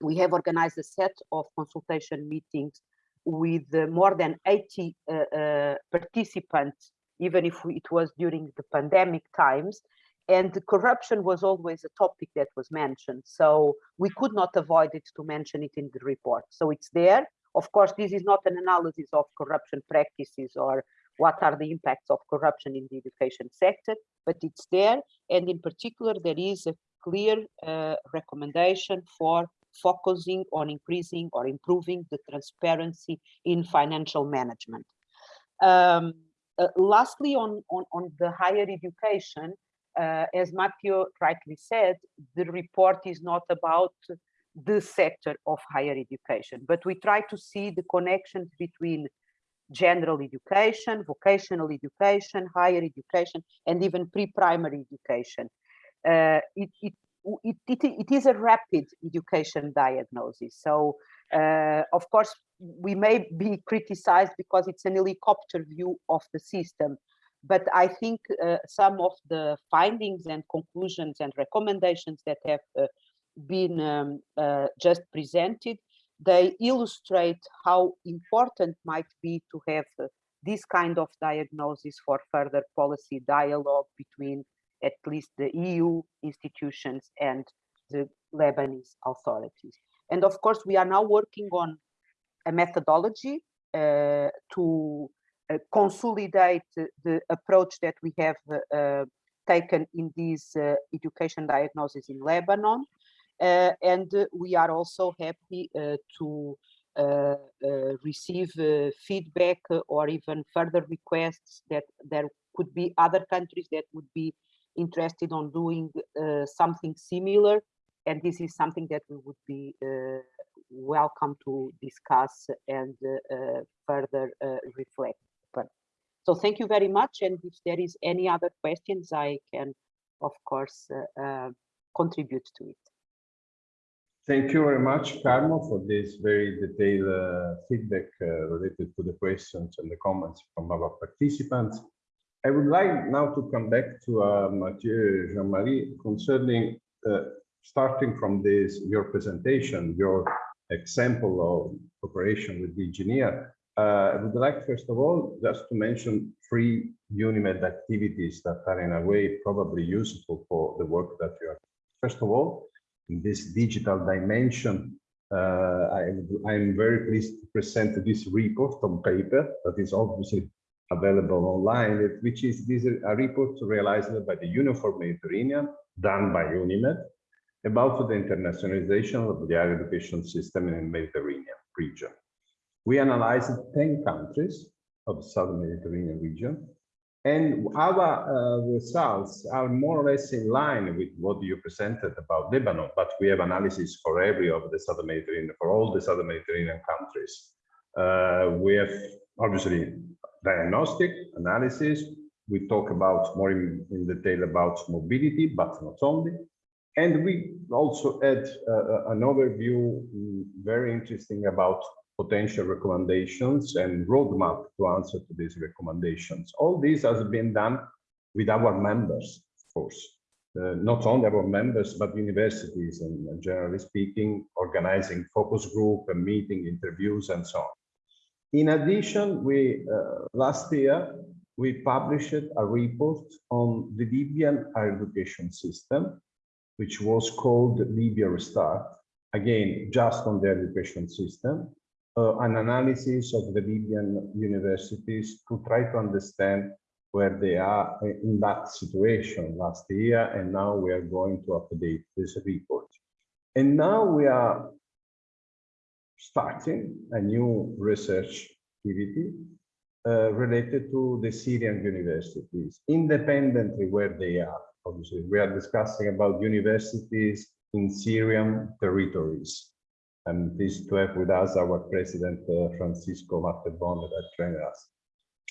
we have organized a set of consultation meetings with uh, more than 80 uh, uh, participants even if it was during the pandemic times. And corruption was always a topic that was mentioned so we could not avoid it to mention it in the report. So it's there. Of course this is not an analysis of corruption practices or what are the impacts of corruption in the education sector, but it's there. And in particular, there is a clear uh, recommendation for focusing on increasing or improving the transparency in financial management. Um, uh, lastly, on, on, on the higher education, uh, as Matteo rightly said, the report is not about the sector of higher education, but we try to see the connections between general education, vocational education, higher education, and even pre-primary education. Uh, it, it, it, it, it is a rapid education diagnosis. So, uh, of course, we may be criticized because it's an helicopter view of the system. But I think uh, some of the findings and conclusions and recommendations that have uh, been um, uh, just presented they illustrate how important might be to have uh, this kind of diagnosis for further policy dialogue between at least the EU institutions and the Lebanese authorities. And of course, we are now working on a methodology uh, to uh, consolidate the approach that we have uh, taken in this uh, education diagnosis in Lebanon. Uh, and we are also happy uh, to receive feedback or even further requests that there could be other countries that would be interested on doing uh, something similar. And this is something that we would be uh, welcome to discuss and uh, further reflect. So thank you very much. And if there is any other questions, I can, of course, contribute to it. Thank you very much, Carmo, for this very detailed uh, feedback uh, related to the questions and the comments from our participants. I would like now to come back to uh, Mathieu Jean-Marie concerning, uh, starting from this, your presentation, your example of cooperation with the DG NEAR. Uh, I would like, first of all, just to mention three UNIMED activities that are in a way probably useful for the work that you are. First of all, in this digital dimension, uh, I, I'm very pleased to present this report on paper that is obviously available online, which is this a report realized by the Union for Mediterranean, done by UNIMED, about the internationalization of the higher education system in the Mediterranean region. We analyzed 10 countries of the Southern Mediterranean region, and our uh, results are more or less in line with what you presented about Lebanon, but we have analysis for every of the Southern Mediterranean, for all the Southern Mediterranean countries. Uh, we have obviously diagnostic analysis. We talk about more in, in detail about mobility, but not only. And we also add uh, an overview, mm, very interesting about potential recommendations and roadmap to answer to these recommendations. All this has been done with our members, of course. Uh, not only our members, but universities and uh, generally speaking, organizing focus group and meeting interviews and so on. In addition, we uh, last year, we published a report on the Libyan higher education system, which was called Libya Restart. Again, just on the education system, uh, an analysis of the Libyan universities to try to understand where they are in that situation last year, and now we are going to update this report. And now we are starting a new research activity uh, related to the Syrian universities, independently where they are. Obviously, we are discussing about universities in Syrian territories. I'm pleased to have with us our president, uh, Francisco Martebon, that trained us.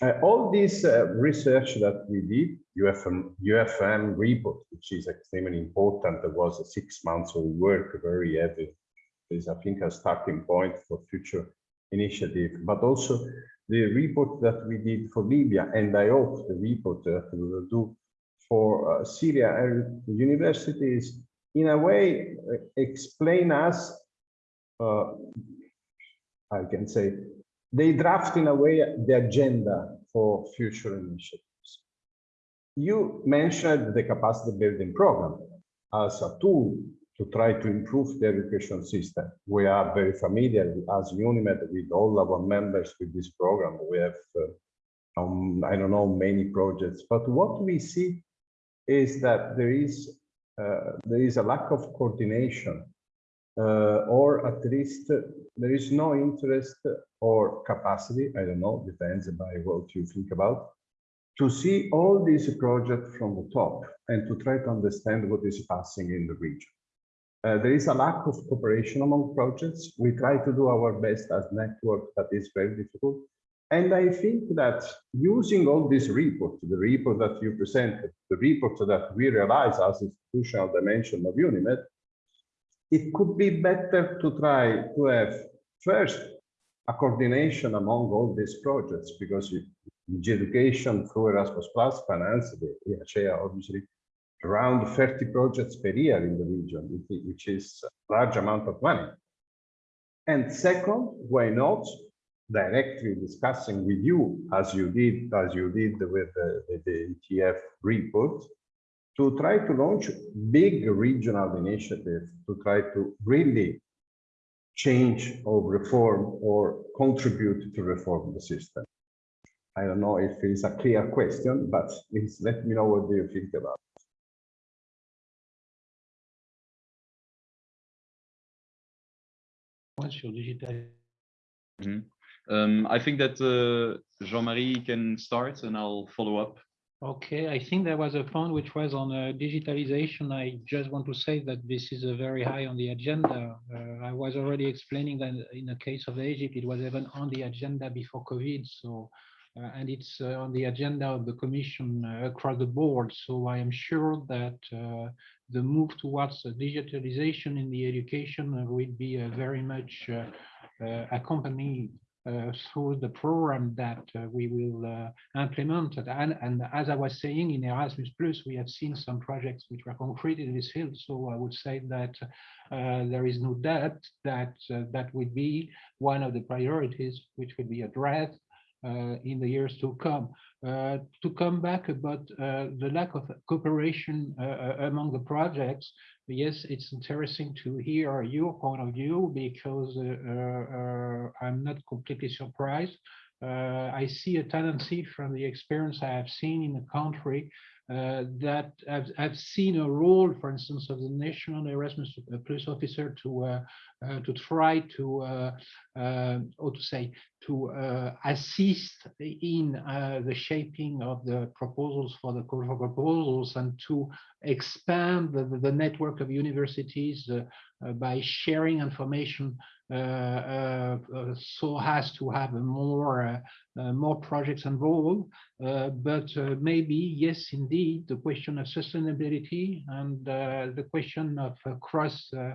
Uh, all this uh, research that we did, UFM, UFM report, which is extremely important, there was a six months of work, very heavy, is I think a starting point for future initiative, but also the report that we did for Libya, and I hope the report that we will do for uh, Syria and universities, in a way, uh, explain us, uh, I can say, they draft in a way the agenda for future initiatives. You mentioned the capacity building program as a tool to try to improve the education system. We are very familiar as UNIMED with all our members with this program. We have, uh, um, I don't know, many projects, but what we see is that there is uh, there is a lack of coordination uh, or at least there is no interest or capacity, I don't know, depends by what you think about, to see all these projects from the top and to try to understand what is passing in the region. Uh, there is a lack of cooperation among projects. We try to do our best as network, but it's very difficult. And I think that using all these reports, the report that you presented, the report that we realize as institutional dimension of UNIMED, it could be better to try to have first a coordination among all these projects because education through Erasmus Plus finance the EHA obviously around 30 projects per year in the region, which is a large amount of money. And second, why not directly discussing with you, as you did, as you did with the, the ETF report, to try to launch big regional initiatives to try to really change or reform or contribute to reform the system. I don't know if it's a clear question, but please let me know what do you think about. Once your digital Um, I think that uh, Jean-Marie can start and I'll follow up. Okay, I think there was a point which was on uh, digitalization. I just want to say that this is a very high on the agenda. Uh, I was already explaining that in the case of Egypt, it was even on the agenda before COVID. So, uh, and it's uh, on the agenda of the Commission uh, across the board. So I am sure that uh, the move towards digitalization in the education will be uh, very much uh, uh, accompanied through the program that we will implement. And, and as I was saying, in Erasmus Plus, we have seen some projects which were concrete in this field. So I would say that there is no doubt that that would be one of the priorities which would be addressed uh, in the years to come. Uh, to come back about uh, the lack of cooperation uh, uh, among the projects, yes, it's interesting to hear your point of view because uh, I'm not completely surprised. I see a tendency from the experience I have seen in the country uh, that I've, I've seen a role, for instance, of the National Erasmus Plus officer to uh, uh, to try to, uh, uh, or to say, to uh, assist in uh, the shaping of the proposals for the call for proposals and to expand the, the network of universities uh, uh, by sharing information uh, uh, uh, so as to have a more uh, uh, more projects involved. Uh, but uh, maybe yes, indeed, the question of sustainability and uh, the question of uh, cross uh,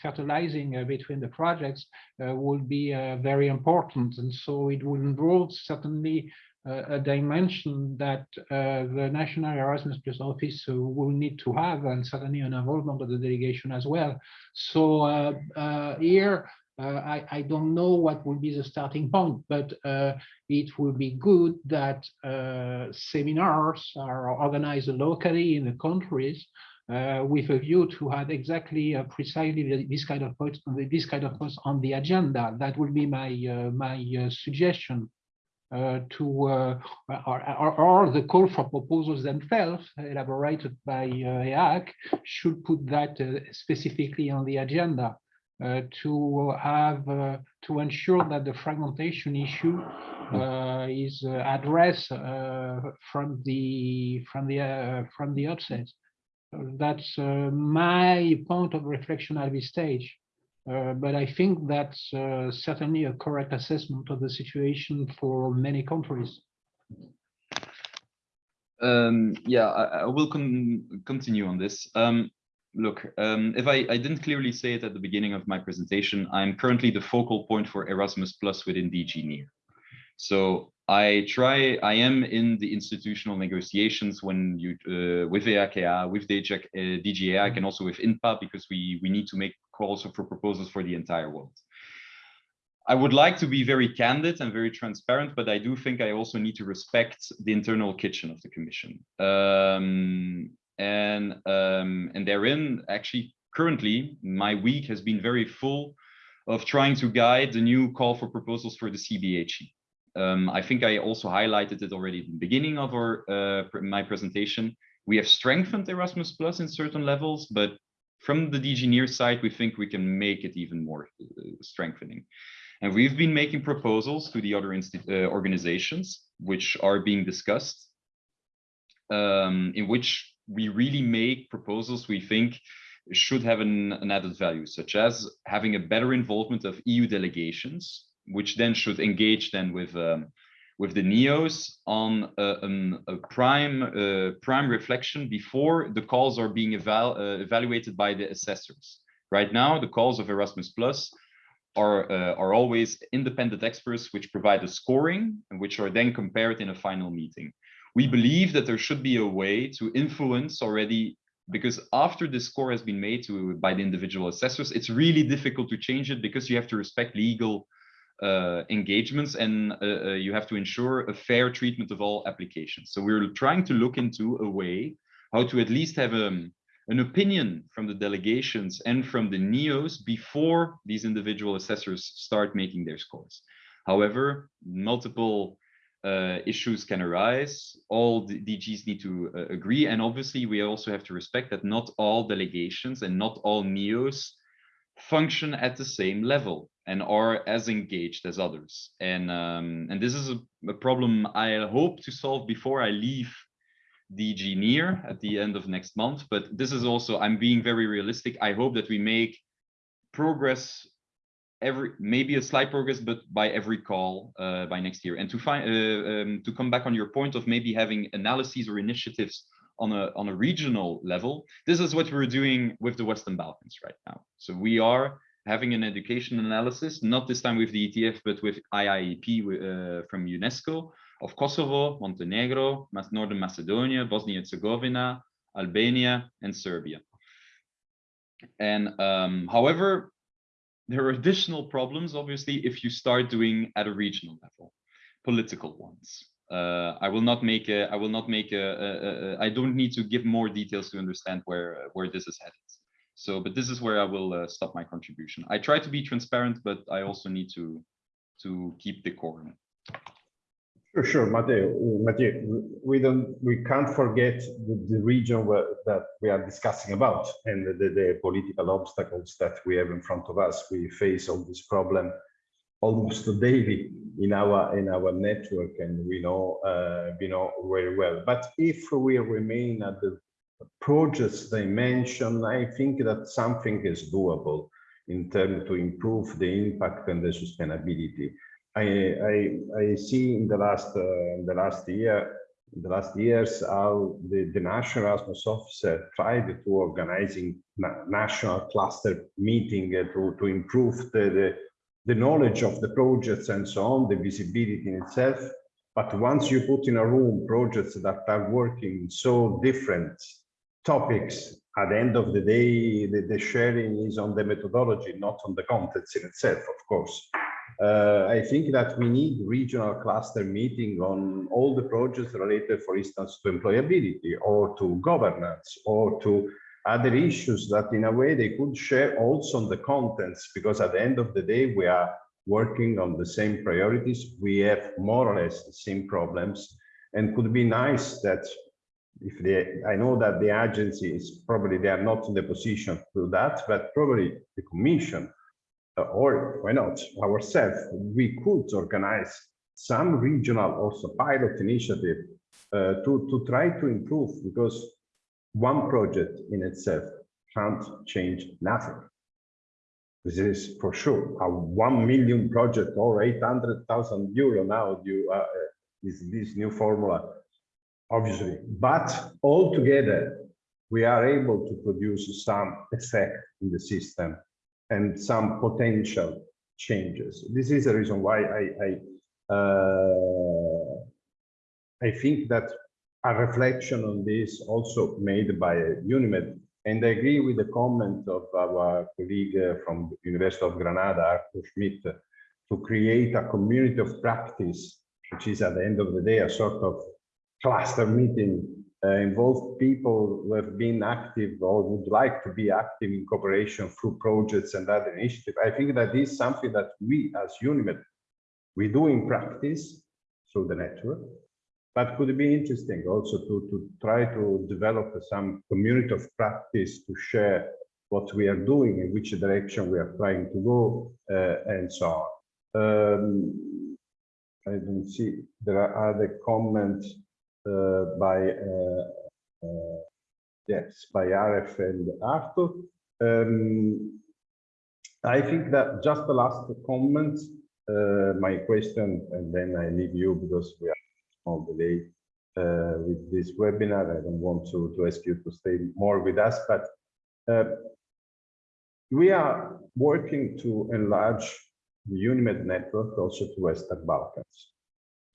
fertilizing uh, between the projects uh, will be uh, very important. And so it will involve certainly uh, a dimension that uh, the National Erasmus Plus Office uh, will need to have, and certainly an involvement of the delegation as well. So uh, uh, here, uh, I, I don't know what will be the starting point, but uh, it will be good that uh, seminars are organized locally in the countries uh, with a view to have exactly uh, precisely this kind of points, this kind of on the agenda. That would be my uh, my uh, suggestion uh, to uh, or, or, or the call for proposals themselves elaborated by uh, EAC should put that uh, specifically on the agenda uh, to have uh, to ensure that the fragmentation issue uh, is uh, addressed uh, from the from the uh, from the outset. Uh, That's uh, my point of reflection at this stage. Uh, but I think that's uh, certainly a correct assessment of the situation for many countries. Um, yeah, I, I will con continue on this. Um, look, um, if I, I didn't clearly say it at the beginning of my presentation, I'm currently the focal point for Erasmus Plus within DG NEAR. So I try, I am in the institutional negotiations when you, uh, with EAKA, with DG, uh, DG EAC, and also with INTPA, because we, we need to make calls for proposals for the entire world. I would like to be very candid and very transparent, but I do think I also need to respect the internal kitchen of the commission. Um, and um, and therein, actually, currently, my week has been very full of trying to guide the new call for proposals for the CBHE. Um, I think I also highlighted it already at the beginning of our uh, my presentation. We have strengthened Erasmus Plus in certain levels, but from the DG NEAR side, we think we can make it even more uh, strengthening. And we've been making proposals to the other uh, organizations, which are being discussed, um, in which we really make proposals we think should have an, an added value, such as having a better involvement of EU delegations, which then should engage then with um, with the neos on a, a prime uh, prime reflection before the calls are being eval uh, evaluated by the assessors. Right now, the calls of Erasmus Plus are uh, are always independent experts which provide a scoring and which are then compared in a final meeting. We believe that there should be a way to influence already because after the score has been made to by the individual assessors, it's really difficult to change it because you have to respect legal uh, engagements and uh, uh, you have to ensure a fair treatment of all applications. So we're trying to look into a way how to at least have um, an opinion from the delegations and from the NEOs before these individual assessors start making their scores. However, multiple uh, issues can arise. All the DGs need to uh, agree. And obviously, we also have to respect that not all delegations and not all NEOs function at the same level and are as engaged as others. And, um, and this is a, a problem I hope to solve before I leave DG NEAR at the end of next month. But this is also, I'm being very realistic. I hope that we make progress every maybe a slight progress but by every call uh, by next year. And to find uh, um, to come back on your point of maybe having analyses or initiatives on a on a regional level this is what we're doing with the western balkans right now. So we are having an education analysis not this time with the etf but with iiep uh, from unesco of kosovo montenegro northern macedonia bosnia and herzegovina albania and serbia. And um, however there are additional problems, obviously, if you start doing at a regional level, political ones. Uh, I will not make a, I will not make a, I don't need to give more details to understand where, where this is headed. So, but this is where I will uh, stop my contribution. I try to be transparent, but I also need to, to keep the decorum. Sure, sure, Matteo, Uh, Matteo, we- don't, we can't forget the, the region where, that we are discussing about and the, the political obstacles that we have in front of us. We face all this problem almost daily in our, in our network and we know, uh, we know very well. But if we remain at the projects dimension, I think that something is doable in terms to improve the impact and the sustainability. I, I, I see in the last, uh, in the last year, in the last years, how the, the National Erasmus Officer tried to organizing na- national cluster meeting uh, to, to improve the, the, the knowledge of the projects and so on, the visibility in itself. But once you put in a room projects that are working so different topics, at the end of the day, the, the sharing is on the methodology, not on the contents in itself, of course. Uh, I think that we need regional cluster meeting on all the projects related, for instance, to employability or to governance or to other issues that in a way they could share also on the contents, because at the end of the day, we are working on the same priorities. We have more or less the same problems and could be nice that if they, I know that the agency is probably, they are not in the position to do that, but probably the commission or why not ourselves, we could organize some regional also pilot initiative uh, to, to try to improve because one project in itself can't change nothing. This is for sure a 1 million project or 800,000 euro now you, uh, is this new formula, obviously. But all together, we are able to produce some effect in the system and some potential changes. This is the reason why I, I, uh, I think that a reflection on this also made by UNIMED, and I agree with the comment of our colleague uh, from the University of Granada, Arthur Schmidt, to create a community of practice, which is at the end of the day a sort of cluster meeting uh, involve people who have been active or would like to be active in cooperation through projects and other initiatives. I think that is something that we as UNIMED, we do in practice through the network, but could be interesting also to, to try to develop some community of practice to share what we are doing, in which direction we are trying to go, uh, and so on. Um, I don't see, there are other comments by uh, uh, yes by RF and Arthur. Um, I think that just the last comment, uh, my question, and then I leave you because we are on delay uh, with this webinar. I don't want to, to ask you to stay more with us, but uh, we are working to enlarge the UNIMED network also to Western Balkans.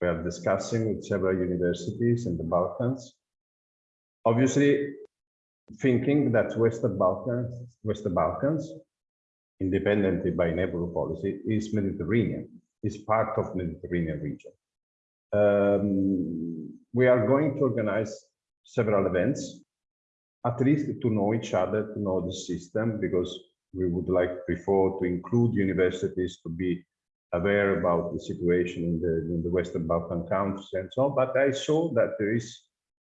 We are discussing with several universities in the Balkans. Obviously, thinking that Western Balkans, Western Balkans, independently by neighborhood policy, is Mediterranean, is part of Mediterranean region. Um, we are going to organize several events, at least to know each other, to know the system, because we would like before to include universities to be aware about the situation in the, in the Western Balkan countries and so on, but I saw that there is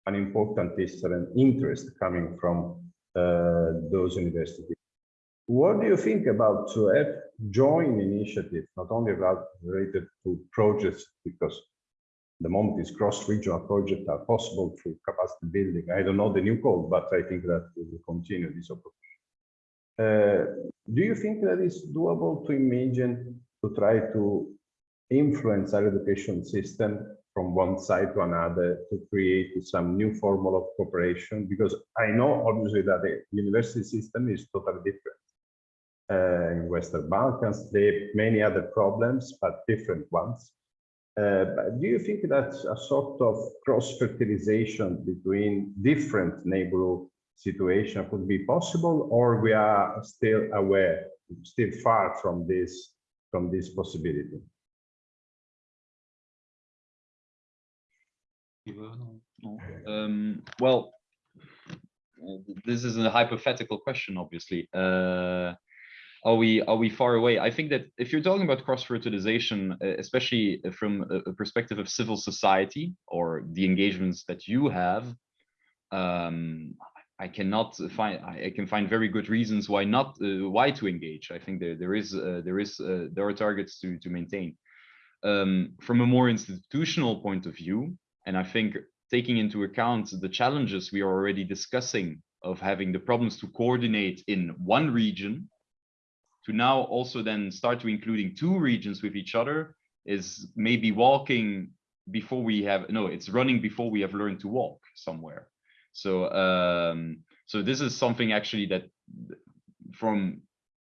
an important Eastern interest coming from uh, those universities. What do you think about to have joint initiatives, not only about related to projects, because the moment is cross-regional projects are possible through capacity building. I don't know the new code, but I think that we will continue this opportunity. Uh, do you think that it's doable to imagine to try to influence our education system from one side to another to create some new form of cooperation? Because I know obviously that the university system is totally different. Uh, in Western Balkans, they have many other problems, but different ones. Uh, but do you think that a sort of cross-fertilization between different neighborhood situation could be possible, or we are still aware, still far from this from this possibility? Um, well, this is a hypothetical question, obviously. Uh, are we are we far away? I think that if you're talking about cross fertilization, uh, especially from a perspective of civil society or the engagements that you have, um, I cannot find. I can find very good reasons why not uh, why to engage. I think there there is uh, there is uh, there are targets to to maintain. Um, from a more institutional point of view, and I think taking into account the challenges we are already discussing of having the problems to coordinate in one region to now also then start to including two regions with each other is maybe walking before we have no it's running before we have learned to walk somewhere so um so this is something actually that from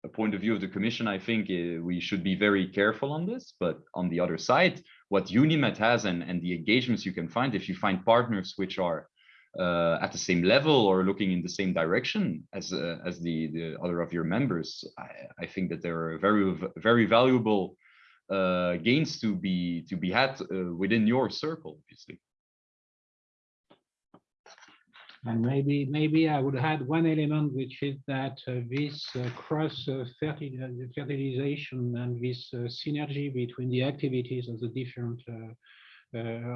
a point of view of the commission i think uh, we should be very careful on this. But on the other side what UNIMED has and and the engagements you can find if you find partners which are uh, at the same level or looking in the same direction as uh, as the the other of your members i, I think that there are very very valuable uh, gains to be to be had uh, within your circle obviously And maybe, maybe I would add one element, which is that uh, this uh, cross uh, uh, fertilization and this uh, synergy between the activities of the different uh,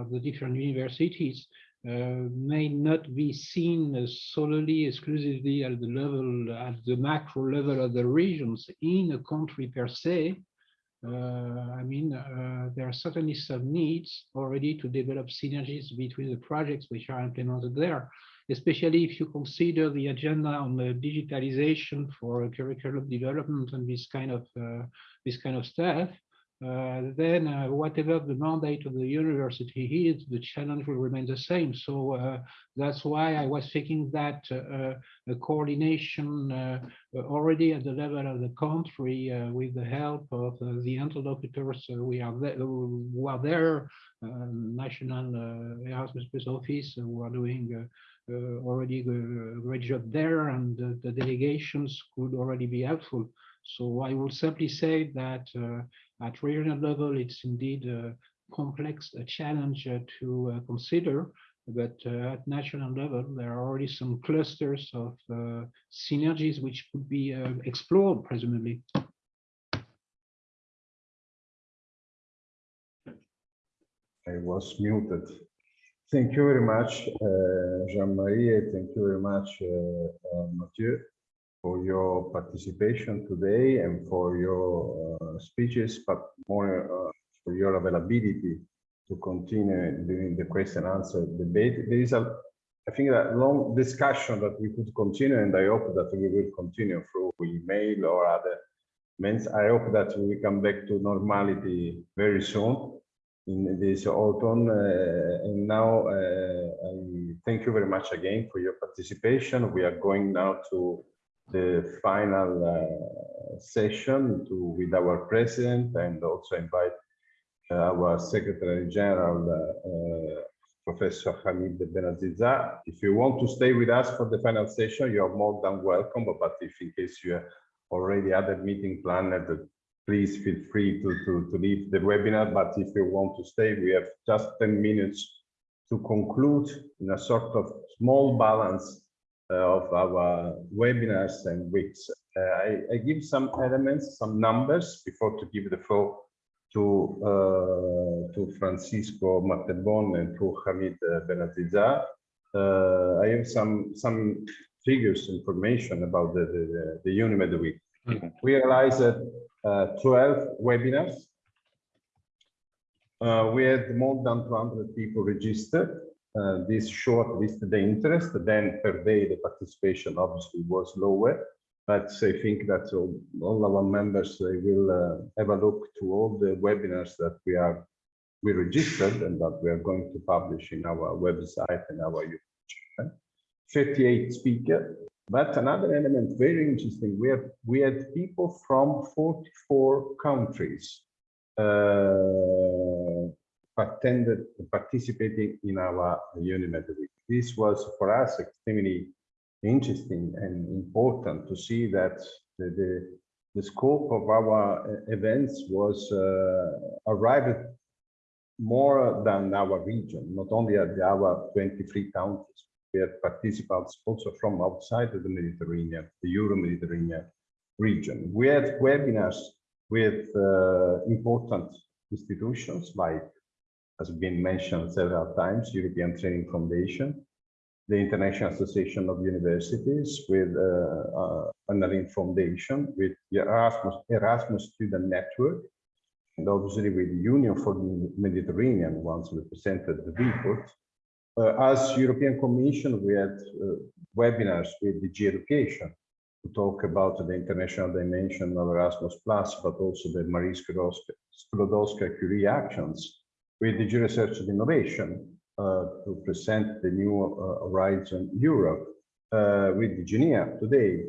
of the different universities may not be seen solely exclusively at the level at the macro level of the regions in a country per se. I mean, there are certainly some needs already to develop synergies between the projects which are implemented there especially if you consider the agenda on the digitalization for curriculum development and this kind of uh, this kind of stuff, uh, then uh, whatever the mandate of the university is, the challenge will remain the same. So uh, that's why I was thinking that uh, a coordination uh, already at the level of the country with the help of the interlocutors we are there, who are there, national Erasmus Plus office who are doing uh, already a great job there and the, the delegations could already be helpful. So I will simply say that uh, at regional level, it's indeed a complex a challenge uh, to uh, consider, but uh, at national level, there are already some clusters of uh, synergies which could be explored, presumably. I was muted. Thank you very much, uh, Jean-Marie. Thank you very much, uh, uh, Mathieu, for your participation today and for your uh, speeches, but more uh, for your availability to continue during the question answer debate. There is a, I think, a long discussion that we could continue, and I hope that we will continue through email or other means. I hope that we come back to normality very soon in this autumn. Uh, and now uh, I thank you very much again for your participation. We are going now to the final uh, session to with our president and also invite our Secretary General, Professor Hamid Benaziza. If you want to stay with us for the final session, you are more than welcome. But if in case you have already a meeting planned, please feel free to, to, to leave the webinar. But if you want to stay, we have just 10 minutes to conclude in a sort of small balance uh, of our webinars and weeks. Uh, I, I, give some elements, some numbers before to give the floor to uh, to Francisco Mattebon and to Hamid uh, Uh, I have some some figures information about the the, the, the UNIMED week. Mhm. We realize that 12 webinars. Uh, we had more than 200 people registered. Uh, this short listed the interest. Then per day the participation obviously was lower. But I think that all, all our members they will uh, have a look to all the webinars that we are we registered and that we are going to publish in our website and our YouTube channel. 58 speakers. But another element very interesting, we have we had people from 44 countries uh, attended participating in our UNIMED week. This was for us extremely interesting and important to see that the, the, the scope of our uh, events was uh, arrived more than our region, not only at our 23 countries. We had participants also from outside of the Mediterranean, the Euro-Mediterranean region. We had webinars with uh, important institutions like, has been mentioned several times, European Training Foundation, the International Association of Universities with uh, uh, Anna Lindh Foundation, with the Erasmus, Erasmus Student Network, and obviously with the Union for the Mediterranean, once we presented the report. Uh, as European Commission, we had uh, webinars with DG Education to talk about the international dimension of Erasmus Plus, but also the Marie Skłodowska-Curie actions with DG Research and Innovation, uh, to present the new Horizon Europe with the GENIA today.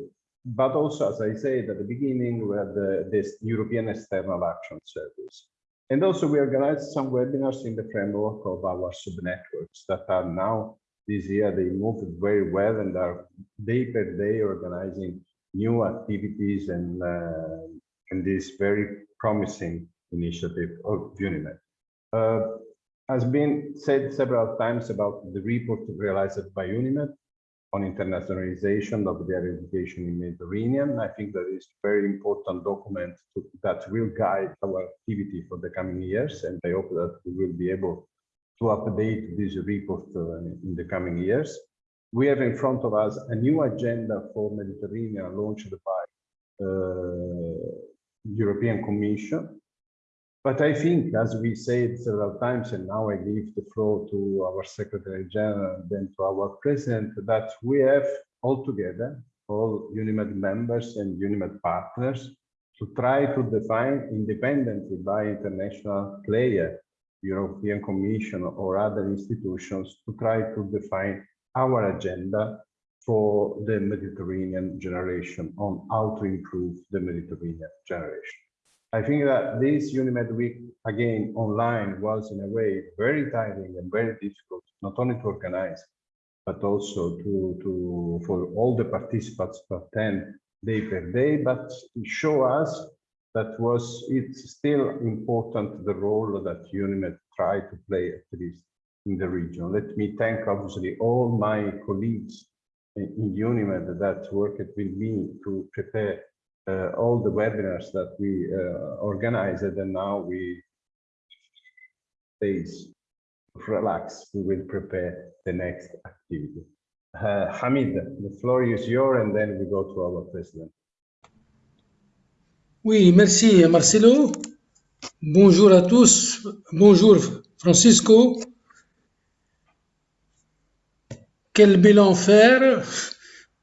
But also, as I said at the beginning, we had the, this European External Action Service. And also we organized some webinars in the framework of our sub-networks that are now, this year, they moved very well and are day per day organizing new activities and, uh, and this very promising initiative of UNIMED. Uh, has been said several times about the report realized by UNIMED on internationalization of their education in Mediterranean. I think that is a very important document to, that will guide our activity for the coming years, and I hope that we will be able to update this report uh, in the coming years. We have in front of us a new agenda for Mediterranean launched by uh, European Commission but I think, as we said several times, and now I give the floor to our Secretary General then to our President, that we have all together, all UNIMED members and UNIMED partners, to try to define independently by international player, European Commission or other institutions, to try to define our agenda for the Mediterranean generation on how to improve the Mediterranean generation. I think that this UNIMED week, again, online was in a way very tiring and very difficult, not only to organize, but also to, to for all the participants to attend day per day, but show us that was it's still important the role that UNIMED tried to play at least in the region. Let me thank obviously all my colleagues in, UNIMED that worked with me to prepare all the webinars that we uh, organized and now we days relax we will prepare the next activity uh, Hamid the floor is yours and then we go to our president Oui, merci Marcelo. Bonjour à tous. Bonjour Francisco. Quel bilan faire?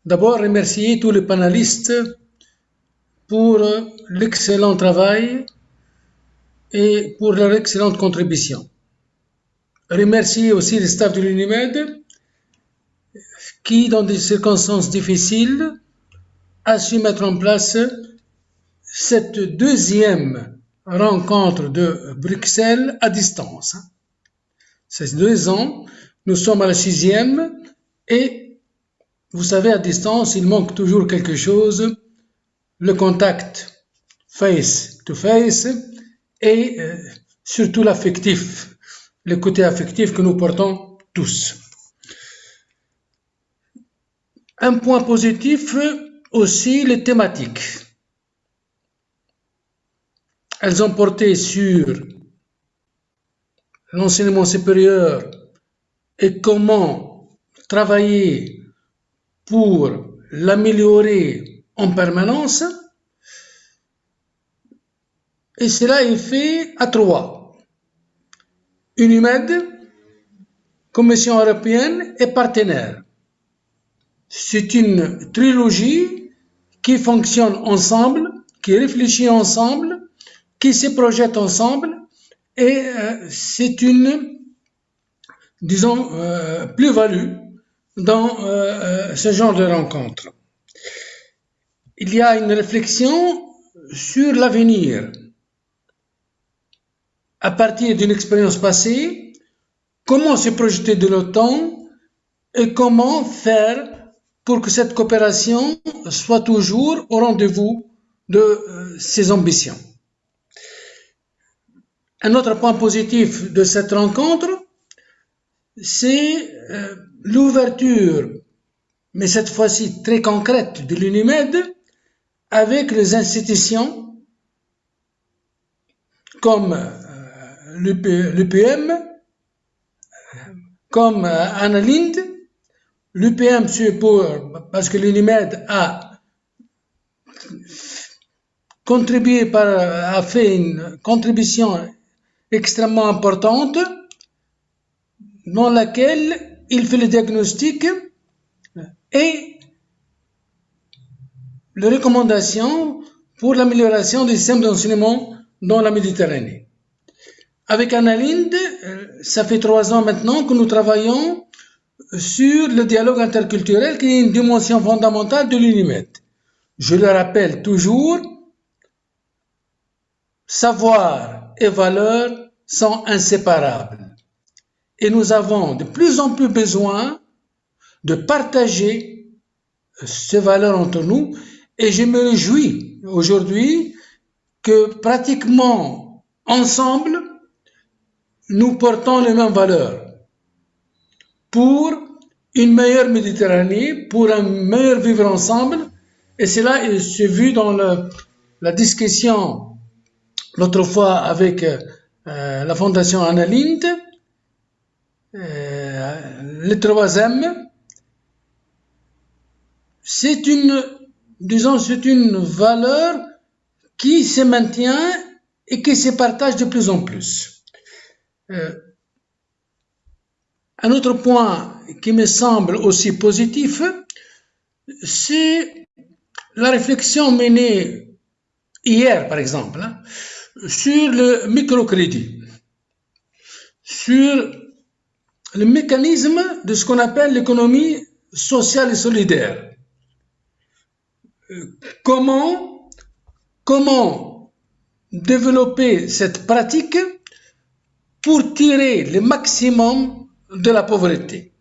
D'abord, remercier tous les panélistes pour l'excellent travail et pour leur excellente contribution. Remercier aussi le staff de l'UNIMED qui, dans des circonstances difficiles, a su mettre en place cette deuxième rencontre de Bruxelles à distance. C'est deux ans, nous sommes à la sixième et vous savez, à distance, il manque toujours quelque chose le contact face to face et euh, surtout l'affectif, le côté affectif que nous portons tous. Un point positif aussi, les thématiques. elles ont porté sur l'enseignement supérieur et comment travailler pour l'améliorer en permanence. Et cela est fait à trois. UNIMED, Commission européenne et partenaires. C'est une trilogie qui fonctionne ensemble, qui réfléchit ensemble, qui se projette ensemble et euh, c'est une, disons, euh, plus-value dans euh, ce genre de rencontre. Il y a une réflexion sur l'avenir à partir d'une expérience passée, comment se projeter de l'OTAN et comment faire pour que cette coopération soit toujours au rendez-vous de euh, ses ambitions. Un autre point positif de cette rencontre, c'est euh, l'ouverture, mais cette fois-ci très concrète, de l'UNIMED avec les institutions comme euh, l'UPM, comme euh, Annalind, l'UPM c'est pour, parce que l'UNIMED a contribué par, a fait une contribution extrêmement importante dans laquelle il fait le diagnostic et les recommandations pour l'amélioration des systèmes d'enseignement dans la Méditerranée. Avec Annalinde, euh, ça fait trois ans maintenant que nous travaillons sur le dialogue interculturel qui est une dimension fondamentale de l'UNIMED. Je le rappelle toujours, savoir et valeur sont inséparables. Et nous avons de plus en plus besoin de partager ces valeurs entre nous. Et je me réjouis aujourd'hui que pratiquement ensemble, nous portons les mêmes valeurs pour une meilleure Méditerranée, pour un meilleur vivre ensemble. Et cela s'est vu dans la discussion l'autre fois avec euh, la Fondation Annalinde. Euh, le troisième, c'est une, disons, c'est une valeur qui se maintient et qui se partage de plus en plus. Euh, un autre point qui me semble aussi positif, c'est la réflexion menée hier, par exemple, hein, sur le microcrédit, sur le mécanisme de ce qu'on appelle l'économie sociale et solidaire. Comment, comment développer cette pratique pour tirer le maximum de la pauvreté,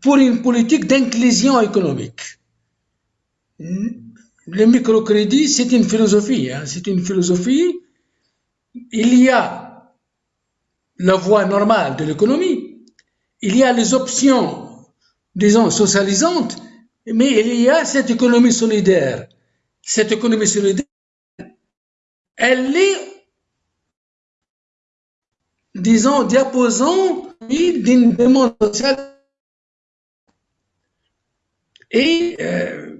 pour une politique d'inclusion économique. Le microcrédit, c'est une philosophie, hein, c'est une philosophie. Il y a la voie normale de l'économie, il y a les options, disons, socialisantes, mais il y a cette économie solidaire. Cette économie solidaire, elle est, disons, diaposant d'une demande sociale. Et euh,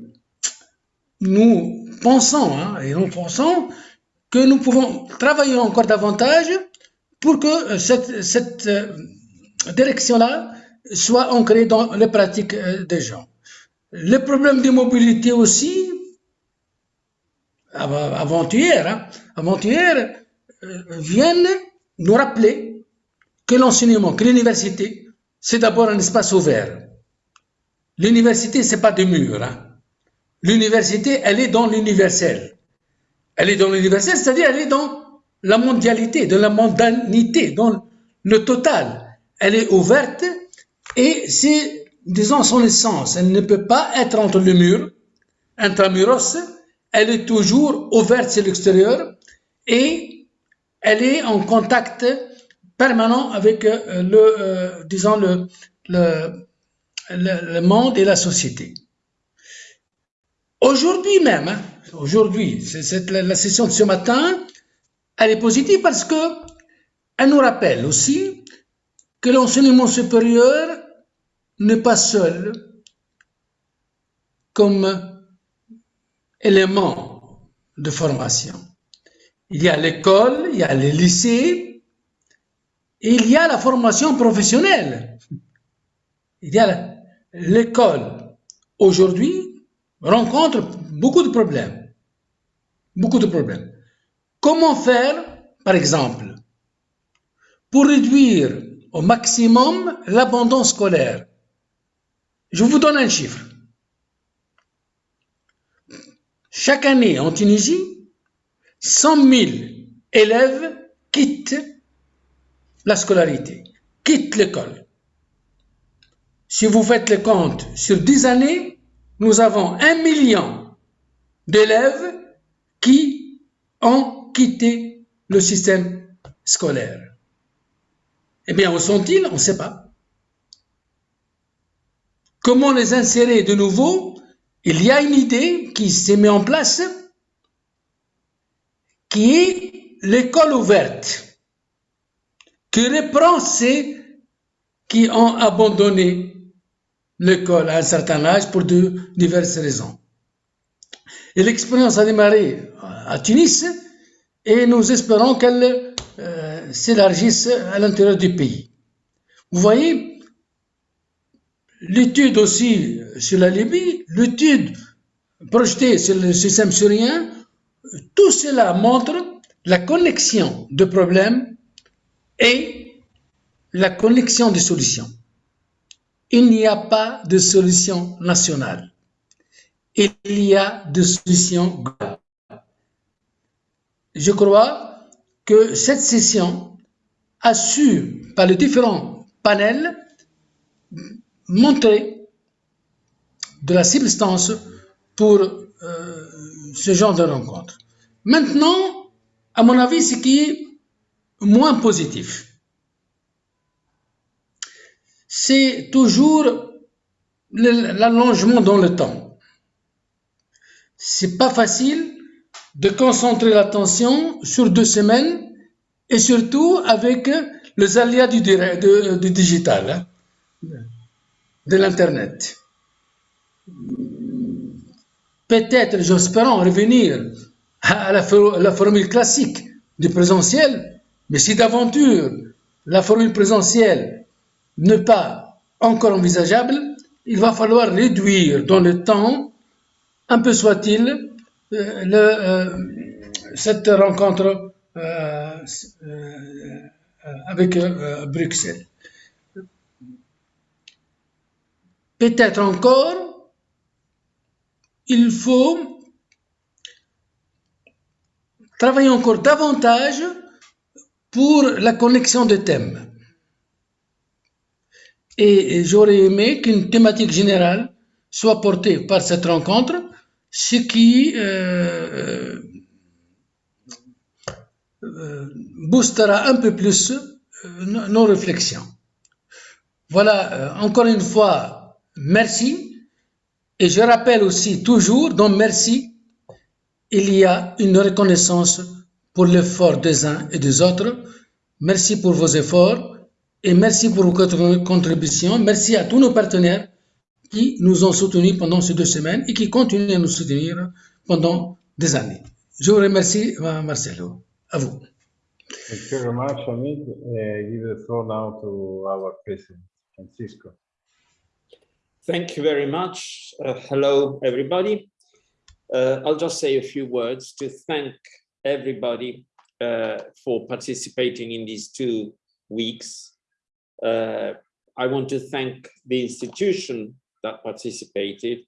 nous pensons, hein, et nous pensons que nous pouvons travailler encore davantage pour que cette, cette euh, direction-là soit ancrée dans les pratiques euh, des gens. Les problèmes de mobilité aussi, avant-hier, hein, avant-hier, euh, viennent nous rappeler que l'enseignement, que l'université, c'est d'abord un espace ouvert. L'université, c'est pas des murs. Hein. L'université, elle est dans l'universel. Elle est dans l'universel, c'est-à-dire elle est dans la mondialité, dans la mondanité, dans le total. Elle est ouverte et c'est, disons, son essence. Elle ne peut pas être entre le mur, intramuros, elle est toujours ouverte sur l'extérieur et elle est en contact permanent avec euh, le, euh, disons, le, le, le, monde et la société. Aujourd'hui même, hein, aujourd'hui, c'est la, la, session de ce matin Elle est positive parce que elle nous rappelle aussi que l'enseignement supérieur n'est pas seul comme élément de formation. Il y a l'école, il y a les lycées, et il y a la formation professionnelle. Il y a l'école aujourd'hui rencontre beaucoup de problèmes. Beaucoup de problèmes. Comment faire, par exemple, pour réduire au maximum l'abandon scolaire? Je vous donne un chiffre. Chaque année en Tunisie, 100 000 élèves quittent la scolarité, quittent l'école. Si vous faites le compte sur 10 années, nous avons un million d'élèves qui ont quitté le système scolaire. Eh bien, où sont-ils? On ne sait pas. Comment les insérer de nouveau? Il y a une idée qui s'est mise en place qui est l'école ouverte, qui reprend ceux qui ont abandonné l'école à un certain âge pour de diverses raisons. Et l'expérience a démarré à Tunis et nous espérons qu'elle euh, s'élargisse à l'intérieur du pays. Vous voyez, l'étude aussi sur la Libye, l'étude projetée sur le système syrien, tout cela montre la connexion de problèmes et la connexion des solutions. Il n'y a pas de solution nationale. Il y a des solutions globales. Je crois que cette session a su, par les différents panels, montrer de la substance pour euh, ce genre de rencontre. Maintenant, à mon avis, ce qui est moins positif, c'est toujours l'allongement dans le temps. C'est pas facile de concentrer l'attention sur deux semaines et surtout avec les aléas du digital, hein, de l'Internet. Peut-être, j'espère revenir à la, for- la formule classique du présentiel, mais si d'aventure la formule présentielle n'est pas encore envisageable, il va falloir réduire dans le temps, un peu soit-il, euh, euh, cette rencontre euh, avec Bruxelles. Peut-être encore, il faut travailler encore davantage pour la connexion des thèmes. Et j'aurais aimé qu'une thématique générale soit portée par cette rencontre, ce qui euh, euh, boostera un peu plus euh, nos réflexions. Voilà, encore une fois, merci. Et je rappelle aussi toujours, dans merci, il y a une reconnaissance pour l'effort des uns et des autres. Merci pour vos efforts et merci pour vos contr- contributions. Merci à tous nos partenaires qui nous ont soutenus pendant ces deux semaines et qui continuent à nous soutenir pendant des années. Je vous remercie, euh, Marcelo. À vous. Thank you very much, Hamid. Uh, give the floor now to our president, Francisco. Thank you very much. Uh, hello, everybody. Uh, I'll just say a few words to thank everybody uh, for participating in these two weeks. Uh, I want to thank the institution that participated,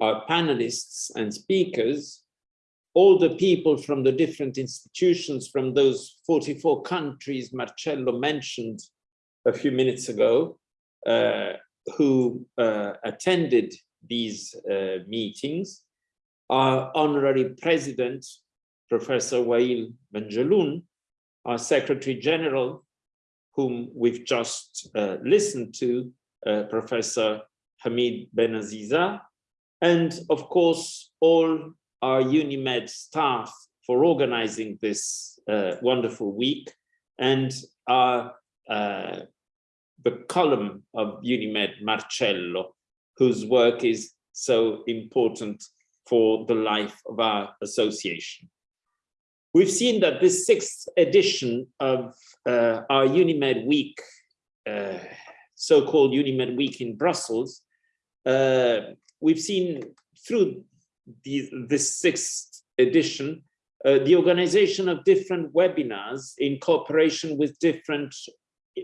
our panelists and speakers, all the people from the different institutions from those 44 countries Marcello mentioned a few minutes ago, uh, who uh, attended these uh, meetings, our honorary president, Professor Wail Benjelloun, our secretary general, whom we've just uh, listened to, uh, Professor Hamid Benaziza, and of course, all our UNIMED staff for organizing this uh, wonderful week and our, uh, the column of Unimed Marcello, whose work is so important for the life of our association. We've seen that this sixth edition of uh, our Unimed Week, uh, so-called Unimed Week in Brussels, uh, we've seen through the, this sixth edition, uh, the organization of different webinars in cooperation with different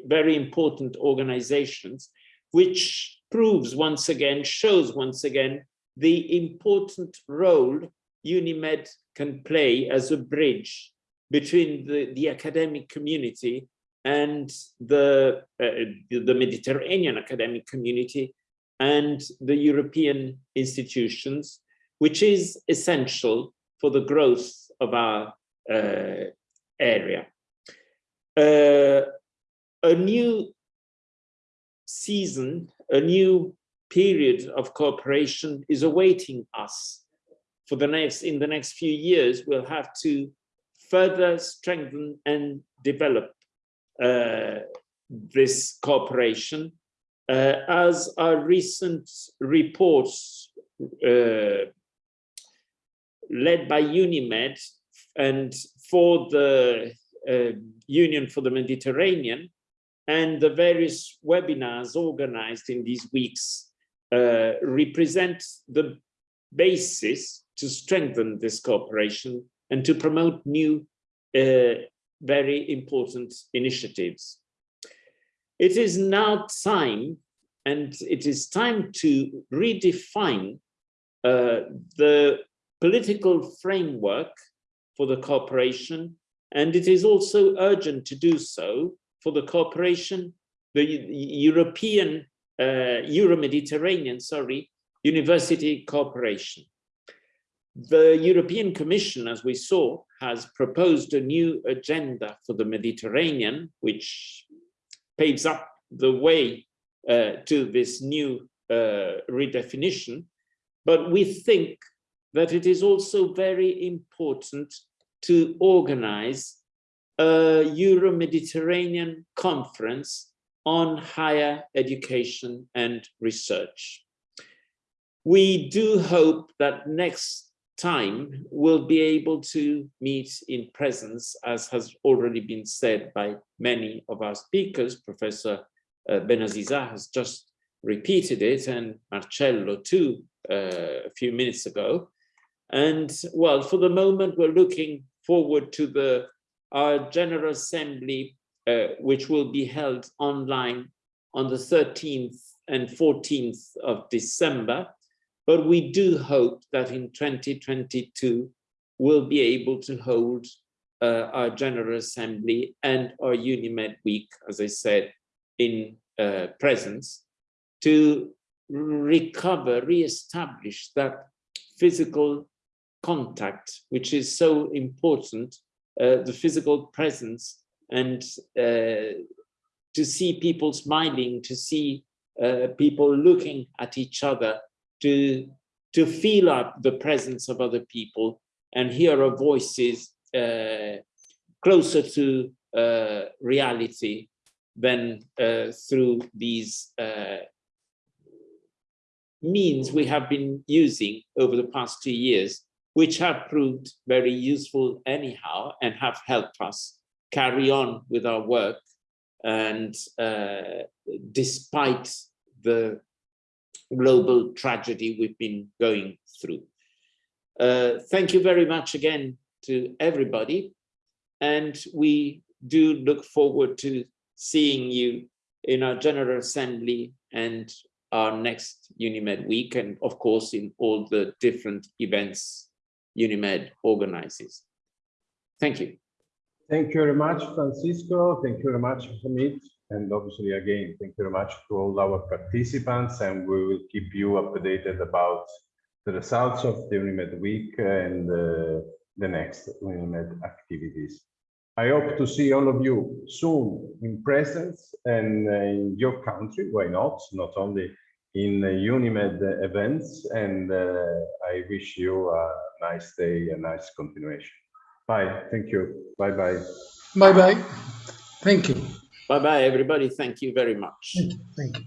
very important organizations, which proves once again, shows once again, the important role UNIMED can play as a bridge between the, the academic community and the, uh, the Mediterranean academic community and the European institutions, which is essential for the growth of our uh, area. Uh, a new season, a new period of cooperation is awaiting us for the next in the next few years. We'll have to further strengthen and develop uh, this cooperation. Uh, as our recent reports uh, led by UNIMED and for the uh, Union for the Mediterranean and the various webinars organized in these weeks uh, represent the basis to strengthen this cooperation and to promote new, uh, very important initiatives. It is now time, and it is time to redefine uh, the political framework for the cooperation, and it is also urgent to do so for the cooperation, the European, uh, Euro-Mediterranean, sorry, university cooperation. The European Commission, as we saw, has proposed a new agenda for the Mediterranean, which paves up the way uh, to this new uh, redefinition. But we think that it is also very important to organize a Euro-Mediterranean conference on higher education and research. We do hope that next time we'll be able to meet in presence, as has already been said by many of our speakers. Professor uh, Benaziza has just repeated it, and Marcello too, uh, a few minutes ago. And well, for the moment, we're looking forward to the our General Assembly, uh, which will be held online on the 13th and 14th of December. But we do hope that in 2022, we'll be able to hold uh, our General Assembly and our UNIMED Week, as I said, in uh, presence, to recover, re-establish that physical contact, which is so important the physical presence and uh, to see people smiling, to see uh, people looking at each other, to, to feel up the presence of other people and hear our voices uh, closer to uh, reality than uh, through these means we have been using over the past two years which have proved very useful anyhow and have helped us carry on with our work and uh, despite the global tragedy we've been going through. Uh, thank you very much again to everybody and we do look forward to seeing you in our General Assembly and our next UNIMED week and of course in all the different events UNIMED organizes. Thank you. Thank you very much, Francisco. Thank you very much, Hamid. And obviously, again, thank you very much to all our participants, and we will keep you updated about the results of the UNIMED week and uh, the next UNIMED activities. I hope to see all of you soon in presence and uh, in your country, why not? Not only in UNIMED events, and uh, I wish you a nice day, a nice continuation. Bye. Thank you. Bye bye. Bye bye. Thank you. Bye bye, everybody. Thank you very much. Thank you.